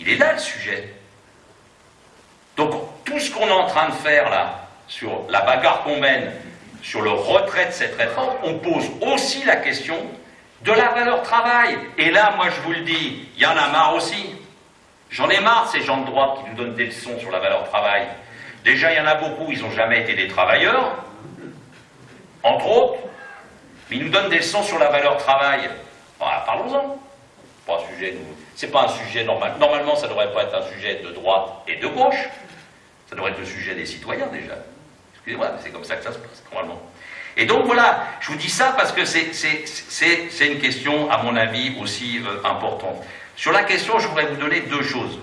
Il est là le sujet. Donc tout ce qu'on est en train de faire là, sur la bagarre qu'on mène, sur le retrait de cette réforme, on pose aussi la question de la valeur travail. Et là, moi je vous le dis, il y en a marre aussi. J'en ai marre ces gens de droite qui nous donnent des leçons sur la valeur travail. Déjà, il y en a beaucoup, ils n'ont jamais été des travailleurs, entre autres, mais ils nous donnent des leçons sur la valeur travail. Parlons-en. C'est pas un sujet normal. Normalement, ça ne devrait pas être un sujet de droite et de gauche. Ça devrait être le sujet des citoyens déjà. Excusez-moi, mais c'est comme ça que ça se passe, normalement. Et donc voilà, je vous dis ça parce que c'est une question, à mon avis, aussi euh, importante. Sur la question, je voudrais vous donner deux choses.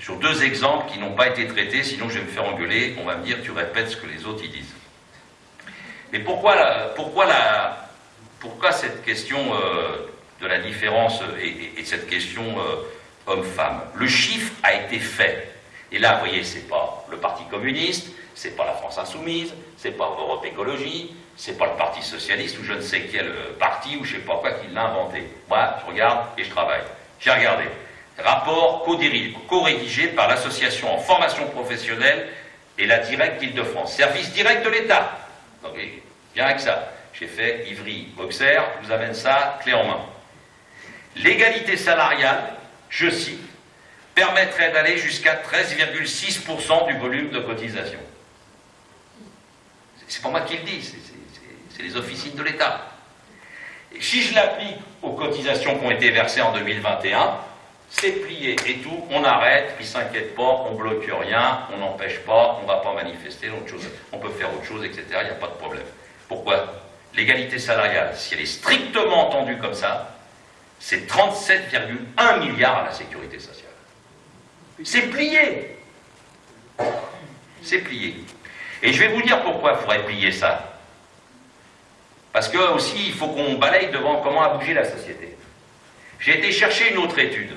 Sur deux exemples qui n'ont pas été traités, sinon je vais me faire engueuler, on va me dire tu répètes ce que les autres y disent. Mais pourquoi, cette question euh, de la différence et, cette question euh, homme-femme? Le chiffre a été fait. Et là, vous voyez, c'est pas le Parti communiste, c'est pas la France insoumise, c'est pas Europe Écologie, c'est pas le Parti socialiste ou je ne sais quel euh, parti ou je sais pas quoi qui l'a inventé. Moi, je regarde et je travaille. J'ai regardé. Rapport co-rédigé par l'association en formation professionnelle et la directe d'Île-de-France. Service direct de l'État. Donc, bien avec ça. J'ai fait Ivry, Boxer, je vous amène ça clé en main. L'égalité salariale, je cite, permettrait d'aller jusqu'à 13,6% du volume de cotisation. C'est pas moi qui le dis, c'est les officines de l'État. Si je l'applique aux cotisations qui ont été versées en 2021, c'est plié et tout, on arrête, ils ne s'inquiètent pas, on bloque rien, on n'empêche pas, on ne va pas manifester, on peut faire autre chose, etc. Il n'y a pas de problème. Pourquoi? L'égalité salariale, si elle est strictement entendue comme ça, c'est 37,1 milliards à la sécurité sociale. C'est plié. C'est plié. Et je vais vous dire pourquoi il faudrait plier ça. Parce que aussi, il faut qu'on balaye devant comment a bougé la société. J'ai été chercher une autre étude.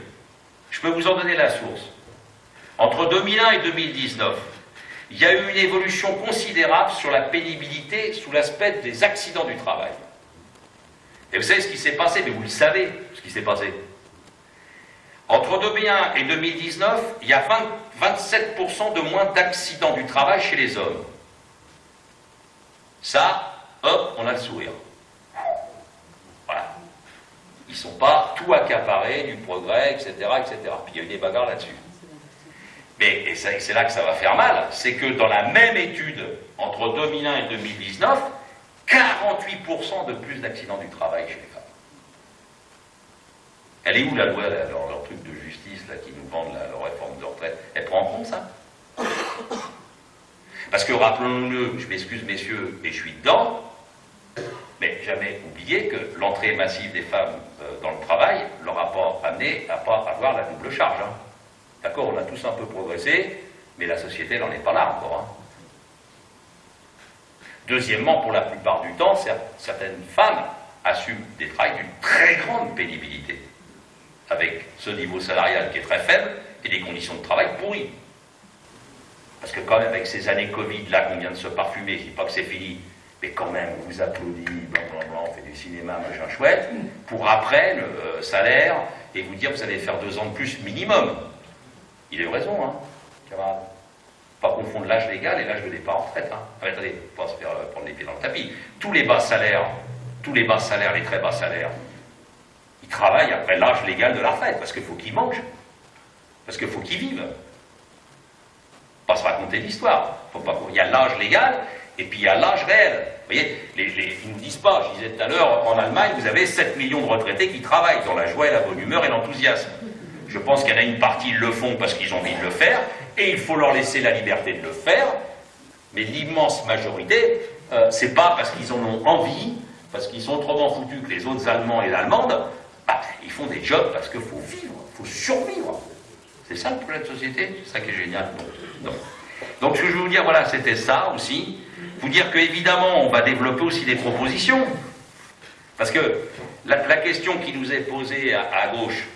Je peux vous en donner la source. Entre 2001 et 2019, il y a eu une évolution considérable sur la pénibilité sous l'aspect des accidents du travail. Et vous savez ce qui s'est passé, mais vous le savez ce qui s'est passé. Entre 2001 et 2019, il y a 27% de moins d'accidents du travail chez les hommes. Ça, hop, on a le sourire. Voilà. Ils ne sont pas tout accaparés du progrès, etc., etc. Puis il y a eu des bagarres là-dessus. Mais c'est là que ça va faire mal, c'est que dans la même étude, entre 2001 et 2019, 48% de plus d'accidents du travail chez les femmes. Elle est où la loi, leur, truc de justice là, qui nous vendent la, leur réforme de retraite? Elle prend en compte ça? Parce que rappelons-le, je m'excuse messieurs, mais je suis dedans, jamais oublier que l'entrée massive des femmes euh, dans le travail leur a pas amené à pas avoir la double charge. Hein. D'accord, on a tous un peu progressé, mais la société n'en est pas là encore. Hein. Deuxièmement, pour la plupart du temps, certaines femmes assument des travails d'une très grande pénibilité, avec ce niveau salarial qui est très faible et des conditions de travail pourries. Parce que quand même, avec ces années Covid, là, qu'on vient de se parfumer, je dis pas que c'est fini, mais quand même, on vous applaudit, blanc, on fait du cinéma, machin chouette, pour après, le euh, salaire, et vous dire, vous allez faire deux ans de plus minimum. Il a eu raison, hein, camarade. Pas confondre l'âge légal et l'âge de départ en retraite. Hein. Ah, attendez, pas se faire euh, prendre les pieds dans le tapis. Tous les bas salaires, tous les bas salaires, les très bas salaires, ils travaillent après l'âge légal de la retraite, parce qu'il faut qu'ils mangent, parce qu'il faut qu'ils vivent. Pas se raconter l'histoire. Il y a l'âge légal et puis il y a l'âge réel. Vous voyez, les, les, ils ne disent pas, je disais tout à l'heure, en Allemagne, vous avez 7 millions de retraités qui travaillent dans la joie et la bonne humeur et l'enthousiasme. Je pense qu'il y en a une partie, ils le font parce qu'ils ont envie de le faire, et il faut leur laisser la liberté de le faire, mais l'immense majorité, euh, c'est pas parce qu'ils en ont envie, parce qu'ils sont autrement foutus que les autres Allemands et Allemandes, bah, ils font des jobs parce qu'il faut vivre, il faut survivre. C'est ça le problème de société, c'est ça qui est génial. Donc, donc ce que je veux vous dire, voilà, c'était ça aussi. Vous dire qu'évidemment, on va développer aussi des propositions. Parce que la, la question qui nous est posée à, à gauche,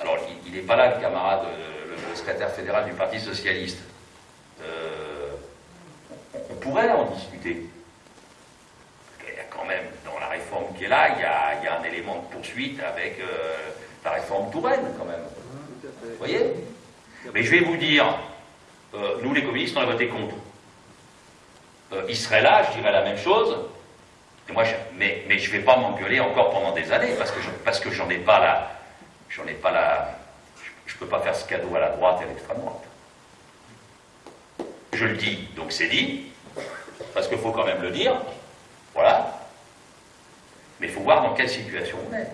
alors il n'est pas là, le camarade, le, le, secrétaire fédéral du Parti Socialiste. Euh, on, pourrait en discuter. Il y a quand même, dans la réforme qui est là, il y a, il y a un élément de poursuite avec euh, la réforme Touraine, quand même. Vous voyez? Mais je vais vous dire, euh, nous les communistes, on a voté contre. Il serait là, je dirais la même chose. Mais, je ne vais pas m'engueuler encore pendant des années parce que je, ai pas la, j'en ai pas la, je ne peux pas faire ce cadeau à la droite et à l'extrême droite. Je le dis, donc c'est dit, parce qu'il faut quand même le dire. Voilà. Mais il faut voir dans quelle situation on est.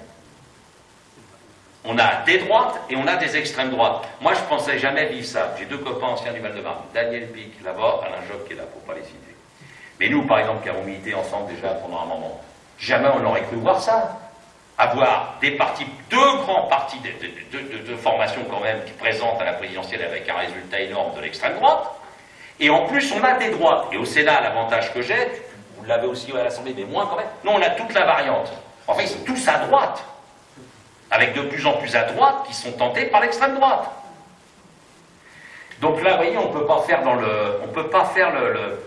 On a des droites et on a des extrêmes droites. Moi, je ne pensais jamais vivre ça. J'ai deux copains anciens du Val-de-Marne, Daniel Pic là-bas, Alain Job qui est là, pour ne pas les citer. Mais nous, par exemple, qui avons milité ensemble déjà pendant un moment, jamais on n'aurait cru voir ça. Avoir des partis, deux grands partis de, formation quand même, qui présentent à la présidentielle avec un résultat énorme de l'extrême droite. Et en plus, on a des droites. Et au Sénat, l'avantage que j'ai, vous l'avez aussi à l'Assemblée, mais moins quand même, non, on a toute la variante. Enfin, ils sont tous à droite avec de plus en plus à droite qui sont tentés par l'extrême droite. Donc là, vous voyez, on ne peut pas faire dans le, on peut pas faire le,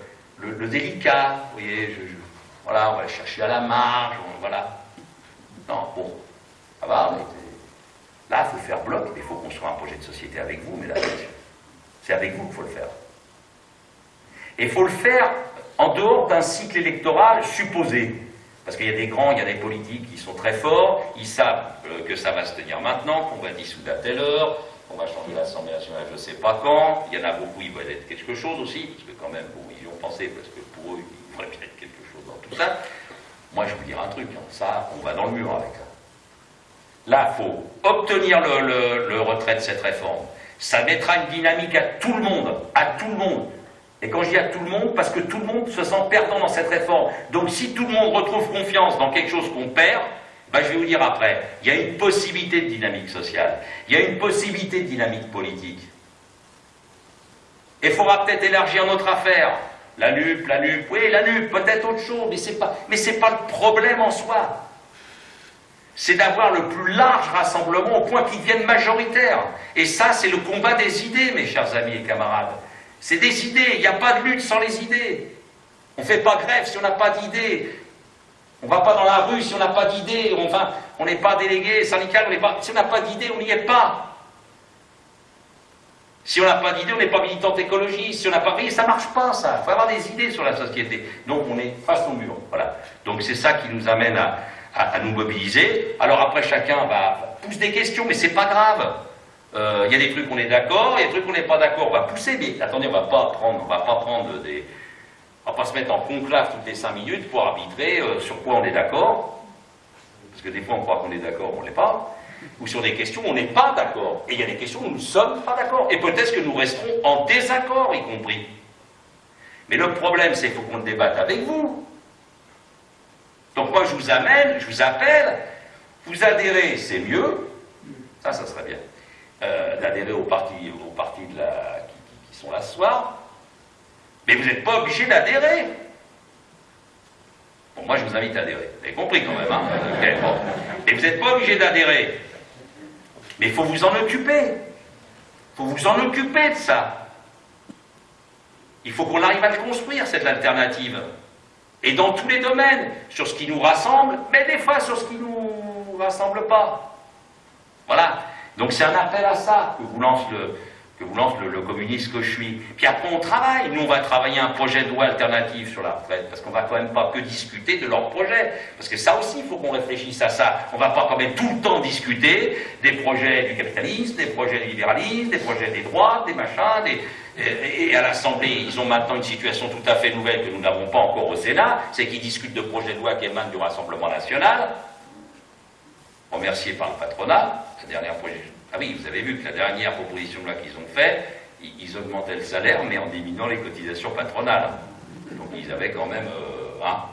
le, délicat. Vous voyez, je, voilà, on va chercher à la marge, voilà. Non, bon, ça va. Mais là, il faut faire bloc. Il faut construire un projet de société avec vous, et messieurs. C'est avec vous qu'il faut le faire. Et il faut le faire en dehors d'un cycle électoral supposé. Parce qu'il y a des grands, il y a des politiques qui sont très forts, ils savent euh, que ça va se tenir maintenant, qu'on va dissoudre à telle heure, qu'on va changer l'Assemblée nationale je ne sais pas quand. Il y en a beaucoup, il va être quelque chose aussi, parce que quand même, bon, pensé, parce que pour eux, il faudrait peut-être quelque chose dans tout ça. Moi, je vous dire un truc, hein, ça, on va dans le mur avec ça. Là, il faut obtenir le retrait de cette réforme. Ça mettra une dynamique à tout le monde, à tout le monde. Et quand je dis à tout le monde, parce que tout le monde se sent perdant dans cette réforme. Donc si tout le monde retrouve confiance dans quelque chose qu'on perd, ben, je vais vous dire après, il y a une possibilité de dynamique sociale, il y a une possibilité de dynamique politique. Et il faudra peut-être élargir notre affaire. La NUP, la NUP, oui, la NUP, peut-être autre chose, mais c'est pas, mais c'est pas le problème en soi. C'est d'avoir le plus large rassemblement au point qu'il devienne majoritaire. Et ça, c'est le combat des idées, mes chers amis et camarades. C'est des idées, il n'y a pas de lutte sans les idées. On ne fait pas grève si on n'a pas d'idées. On ne va pas dans la rue si on n'a pas d'idées. On n'est pas délégué syndical, on pas, si on n'a pas d'idées, on n'y est pas. Si on n'a pas d'idées, on n'est pas militant écologiste. Si on n'a pas rien, ça ne marche pas, ça. Il faut avoir des idées sur la société. Donc on est face au mur. Voilà. Donc c'est ça qui nous amène à, nous mobiliser. Alors après, chacun va pousse des questions, mais c'est pas grave. Il euh, y a des trucs on est d'accord, il y a des trucs on n'est pas d'accord, on va pousser, mais attendez, on va pas prendre, on va pas prendre des. On va pas se mettre en conclave toutes les cinq minutes pour arbitrer euh, sur quoi on est d'accord. Parce que des fois on croit qu'on est d'accord, on ne l'est pas. Ou sur des questions où on n'est pas d'accord. Et il y a des questions où nous ne sommes pas d'accord. Et peut-être que nous resterons en désaccord, y compris. Mais le problème, c'est qu'il faut qu'on débatte avec vous. Donc moi, je vous amène, je vous appelle, vous adhérez, c'est mieux. Ça, ça serait bien euh, d'adhérer aux partis, qui, sont là ce soir, mais vous n'êtes pas obligé d'adhérer. Bon, moi je vous invite à adhérer. Vous avez compris quand même, hein. Mais vous n'êtes pas obligé d'adhérer. Mais il faut vous en occuper. Il faut vous en occuper de ça. Il faut qu'on arrive à le construire, cette alternative. Et dans tous les domaines, sur ce qui nous rassemble, mais des fois sur ce qui ne nous rassemble pas. Voilà. Donc c'est un appel à ça que vous lance le, que vous lance le, communiste que je suis. Puis après on travaille. Nous on va travailler un projet de loi alternatif sur la retraite, parce qu'on va quand même pas que discuter de leur projet. Parce que ça aussi, il faut qu'on réfléchisse à ça. On va pas quand même tout le temps discuter des projets du capitalisme, des projets du libéralisme, des projets des droits, des machins, et, à l'Assemblée, ils ont maintenant une situation tout à fait nouvelle que nous n'avons pas encore au Sénat, c'est qu'ils discutent de projets de loi qui émanent du Rassemblement national, remerciés par le patronat, la dernière projet. Ah oui, vous avez vu que la dernière proposition de qu'ils ont faite, ils augmentaient le salaire, mais en diminuant les cotisations patronales. Donc ils avaient quand même, euh, hein,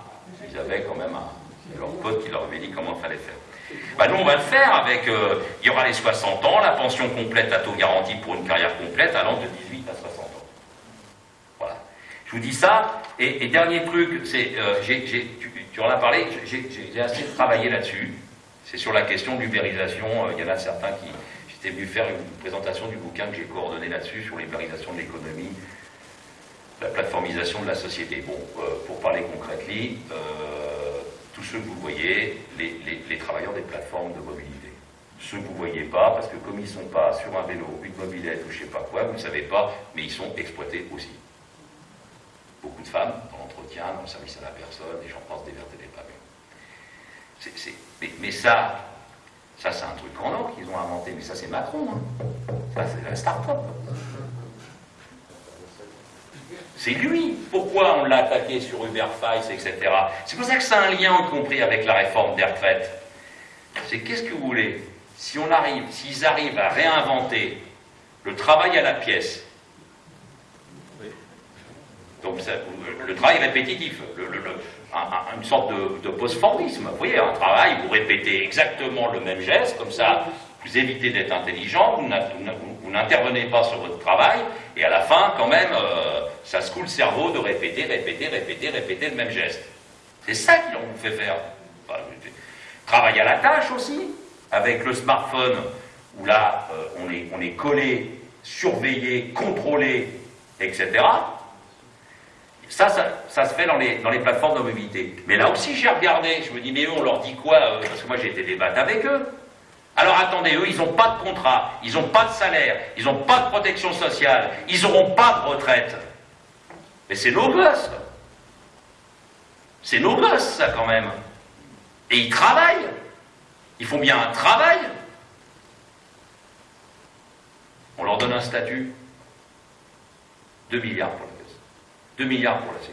ils avaient quand même un, leur pote qui leur avait dit comment il fallait faire. Bah, nous, on va le faire avec, euh, il y aura les 60 ans, la pension complète à taux garanti pour une carrière complète allant de 18 à 60 ans. Voilà. Je vous dis ça, et, dernier truc, c'est, euh, tu, en as parlé, j'ai assez travaillé là-dessus. C'est sur la question de l'ubérisation. Euh, il y en a certains qui, j'étais venu faire une présentation du bouquin que j'ai coordonné là-dessus, sur l'ubérisation de l'économie, la plateformisation de la société. Bon, pour parler concrètement, tous ceux que vous voyez, les, travailleurs des plateformes de mobilité. Ceux que vous ne voyez pas, parce que comme ils ne sont pas sur un vélo, une mobilette ou je ne sais pas quoi, vous ne savez pas, mais ils sont exploités aussi. Beaucoup de femmes dans l'entretien, dans le service à la personne, et j'en pense des vertes et des pas mais, mais, ça, ça c'est un truc en or qu'ils ont inventé, mais ça c'est Macron. Hein. Ça c'est la start-up. C'est lui. Pourquoi on l'a attaqué sur Uberfice, etc. C'est pour ça que c'est un lien, y compris avec la réforme des retraites. C'est qu'est-ce que vous voulez? Si on arrive, s'ils arrivent à réinventer le travail à la pièce, donc le travail répétitif, une sorte de, de vous voyez, un travail, vous répétez exactement le même geste, comme ça, vous évitez d'être intelligent, vous n'intervenez pas sur votre travail, et à la fin, quand même, euh, ça se coule le cerveau de répéter, répéter, répéter, répéter le même geste. C'est ça qu'ils ont fait faire. travail à la tâche aussi, avec le smartphone, où là, euh, on est collé, surveillé, contrôlé, etc. Ça, ça, se fait dans les, plateformes de mobilité. Mais là aussi, j'ai regardé, je me dis, mais eux, on leur dit quoi euh, Parce que moi, j'ai été débattre avec eux. Alors attendez, eux, ils n'ont pas de contrat, ils n'ont pas de salaire, ils n'ont pas de protection sociale, ils n'auront pas de retraite. Mais c'est nos gosses. C'est nos gosses, ça, quand même. Et ils travaillent. Ils font bien un travail. On leur donne un statut. 2 milliards pour. 2 milliards pour la Sécu.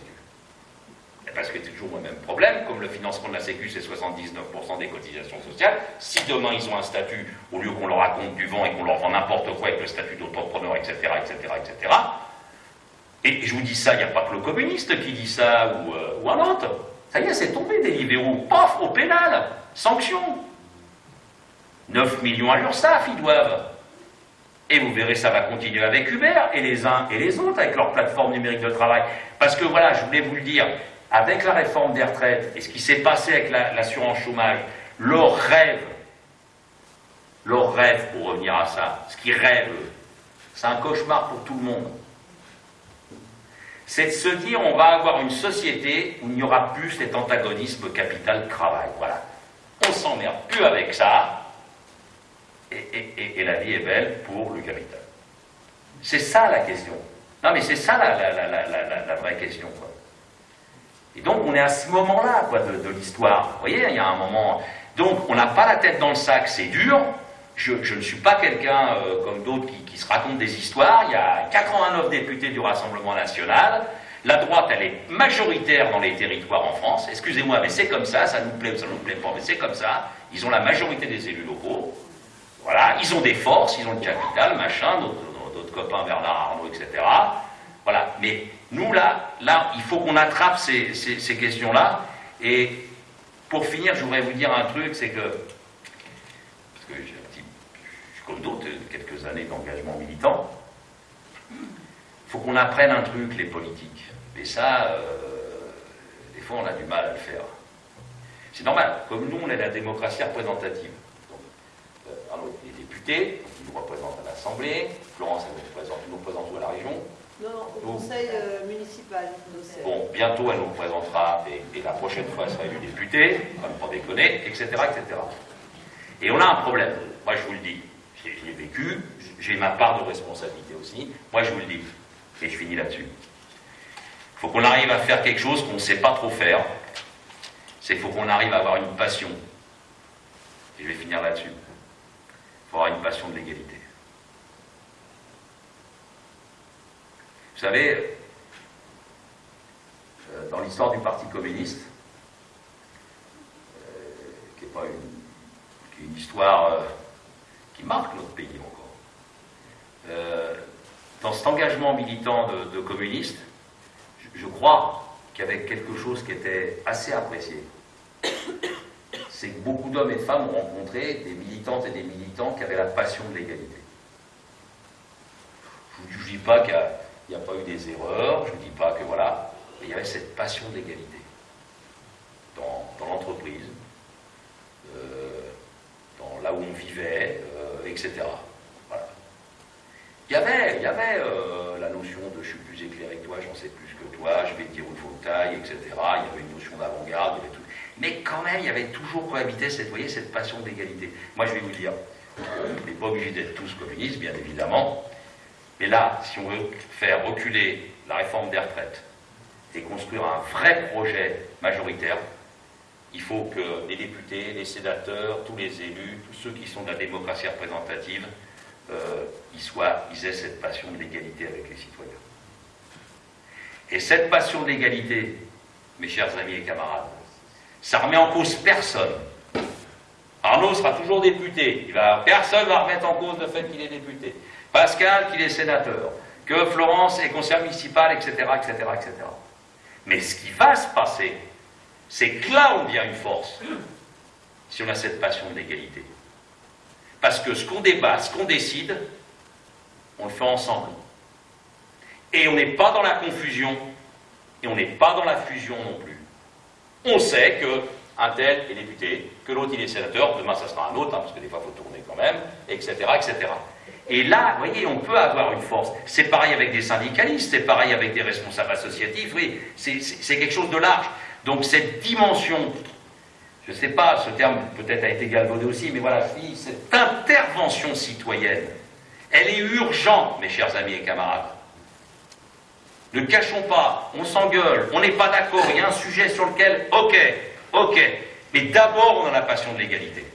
Parce que c'est toujours le même problème, comme le financement de la Sécu, c'est 79% des cotisations sociales, si demain ils ont un statut, au lieu qu'on leur raconte du vent et qu'on leur vend n'importe quoi avec le statut d'entrepreneur, etc., etc., etc., et je vous dis ça, il n'y a pas que le communiste qui dit ça, ou, euh, ou un autre. Ça y est, c'est tombé des libéraux. Paf, au pénal. Sanction. 9 millions à l'URSSAF, ils doivent. Et vous verrez, ça va continuer avec Uber, et les uns et les autres, avec leur plateforme numérique de travail. Parce que voilà, je voulais vous le dire, avec la réforme des retraites, et ce qui s'est passé avec l'assurance chômage, leur rêve, leur rêve, pour revenir à ça, ce qu'ils rêvent, c'est un cauchemar pour tout le monde c'est de se dire on va avoir une société où il n'y aura plus cet antagonisme capital-travail. Voilà. On s'emmerde plus avec ça, et, la vie est belle pour le capital. C'est ça la question. Non, mais c'est ça la, vraie question. Et donc, on est à ce moment-là de, l'histoire. Vous voyez, il y a un moment. Donc, on n'a pas la tête dans le sac, c'est dur. Je, ne suis pas quelqu'un euh, comme d'autres qui, se racontent des histoires. Il y a 89 députés du Rassemblement national. La droite, elle est majoritaire dans les territoires en France. Excusez-moi, mais c'est comme ça, ça nous plaît ça nous plaît pas, mais c'est comme ça. Ils ont la majorité des élus locaux. Voilà, ils ont des forces, ils ont le capital, machin, d'autres copains Bernard Arnault, etc. Voilà, mais nous là, là, il faut qu'on attrape ces, ces questions-là. Et pour finir, je voudrais vous dire un truc, c'est que parce que comme d'autres, quelques années d'engagement militant. Il faut qu'on apprenne un truc, les politiques. Et ça, euh, des fois, on a du mal à le faire. C'est normal. Comme nous, on est la démocratie représentative. Donc, euh, les députés, ils nous représentent à l'Assemblée. Florence, elle nous représente, nous représente à la région. Non, non, au conseil euh, municipal Bon, bientôt elle nous présentera, et, la prochaine fois elle sera élue députée, comme pour déconner, etc., etc. Et on a un problème, moi je vous le dis, j'ai vécu, j'ai ma part de responsabilité aussi, moi je vous le dis, et je finis là-dessus. Il faut qu'on arrive à faire quelque chose qu'on ne sait pas trop faire, c'est qu'il faut qu'on arrive à avoir une passion. Et je vais finir là-dessus. Il avoir une passion de l'égalité. Vous savez, euh, dans l'histoire du Parti communiste, euh, qui n'est pas une, histoire euh, qui marque notre pays encore, dans cet engagement militant de, communistes, je, crois qu'il y avait quelque chose qui était assez apprécié. C'est que beaucoup d'hommes et de femmes ont rencontré des militantes et des militants qui avaient la passion de l'égalité. Je ne dis pas qu'il y il n'y a pas eu des erreurs, je ne dis pas que voilà, mais il y avait cette passion d'égalité dans, l'entreprise, euh, dans là où on vivait, euh, etc. Il y avait, il y avait euh, la notion de je suis plus éclairé que toi, j'en sais plus que toi, je vais te dire où il faut ailles, etc. Il y avait une notion d'avant-garde, tout. Mais quand même, il y avait toujours cohabité cette, voyez, cette passion d'égalité. Moi, je vais vous dire, on n'est pas obligé d'être tous communistes, bien évidemment, mais là, si on veut faire reculer la réforme des retraites et construire un vrai projet majoritaire, il faut que les députés, les sénateurs, tous les élus, tous ceux qui sont de la démocratie représentative, euh, ils, aient cette passion de l'égalité avec les citoyens. Et cette passion de l'égalité, mes chers amis et camarades, ça remet en cause personne. Arnaud sera toujours député. Personne ne va remettre en cause le fait qu'il est député. Pascal qu'il est sénateur, que Florence est conseillère municipale, etc., etc., etc. Mais ce qui va se passer, c'est que là, on devient une force, si on a cette passion de l'égalité. Parce que ce qu'on débat, ce qu'on décide, on le fait ensemble. Et on n'est pas dans la confusion, et on n'est pas dans la fusion non plus. On sait que un tel est député, que l'autre il est sénateur, demain ça sera un autre, hein, parce que des fois il faut tourner quand même, etc., etc. Et là, vous voyez, on peut avoir une force. C'est pareil avec des syndicalistes, c'est pareil avec des responsables associatifs, oui, c'est quelque chose de large. Donc cette dimension, je ne sais pas, ce terme peut-être a été galvaudé aussi, mais voilà, cette intervention citoyenne, elle est urgente, mes chers amis et camarades. Ne cachons pas, on s'engueule, on n'est pas d'accord, il y a un sujet sur lequel, ok, ok, mais d'abord on a la passion de l'égalité.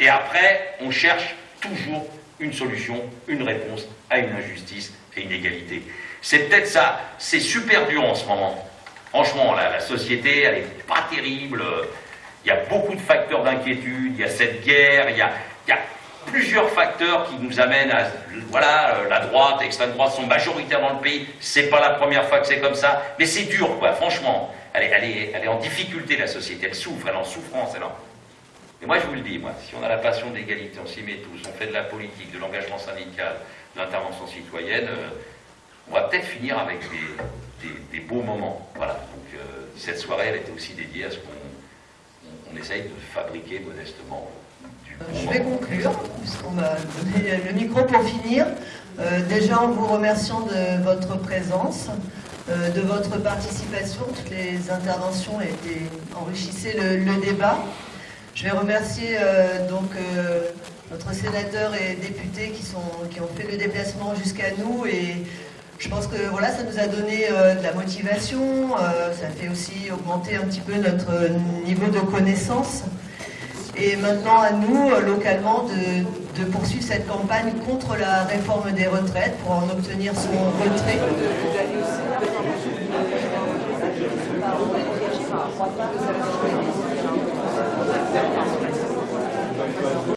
Et après, on cherche toujours une solution, une réponse à une injustice et une égalité. C'est peut-être ça, c'est super dur en ce moment. Franchement, la, société, elle n'est pas terrible. Il y a beaucoup de facteurs d'inquiétude, il y a cette guerre, il y a, il y a plusieurs facteurs qui nous amènent à. Voilà, la droite, l'extrême droite sont majoritaires dans le pays. C'est pas la première fois que c'est comme ça, mais c'est dur, quoi, franchement. Elle est, elle, est, en difficulté, la société, elle souffre, elle est en souffrance, elle en et moi, je vous le dis, moi, si on a la passion d'égalité, on s'y met tous, on fait de la politique, de l'engagement syndical, de l'intervention citoyenne, euh, on va peut-être finir avec des, beaux moments. Voilà. Donc, euh, cette soirée, elle était aussi dédiée à ce qu'on essaye de fabriquer modestement. Euh, je vais conclure, puisqu'on m'a donné le micro pour finir. déjà en vous remerciant de votre présence, de votre participation. Toutes les interventions étaient, enrichissaient le débat. Je vais remercier euh, donc euh, notre sénateur et député qui, qui ont fait le déplacement jusqu'à nous et je pense que voilà, ça nous a donné euh, de la motivation, ça fait aussi augmenter un petit peu notre niveau de connaissance. Et maintenant, à nous, euh, localement, de, poursuivre cette campagne contre la réforme des retraites pour en obtenir son retrait.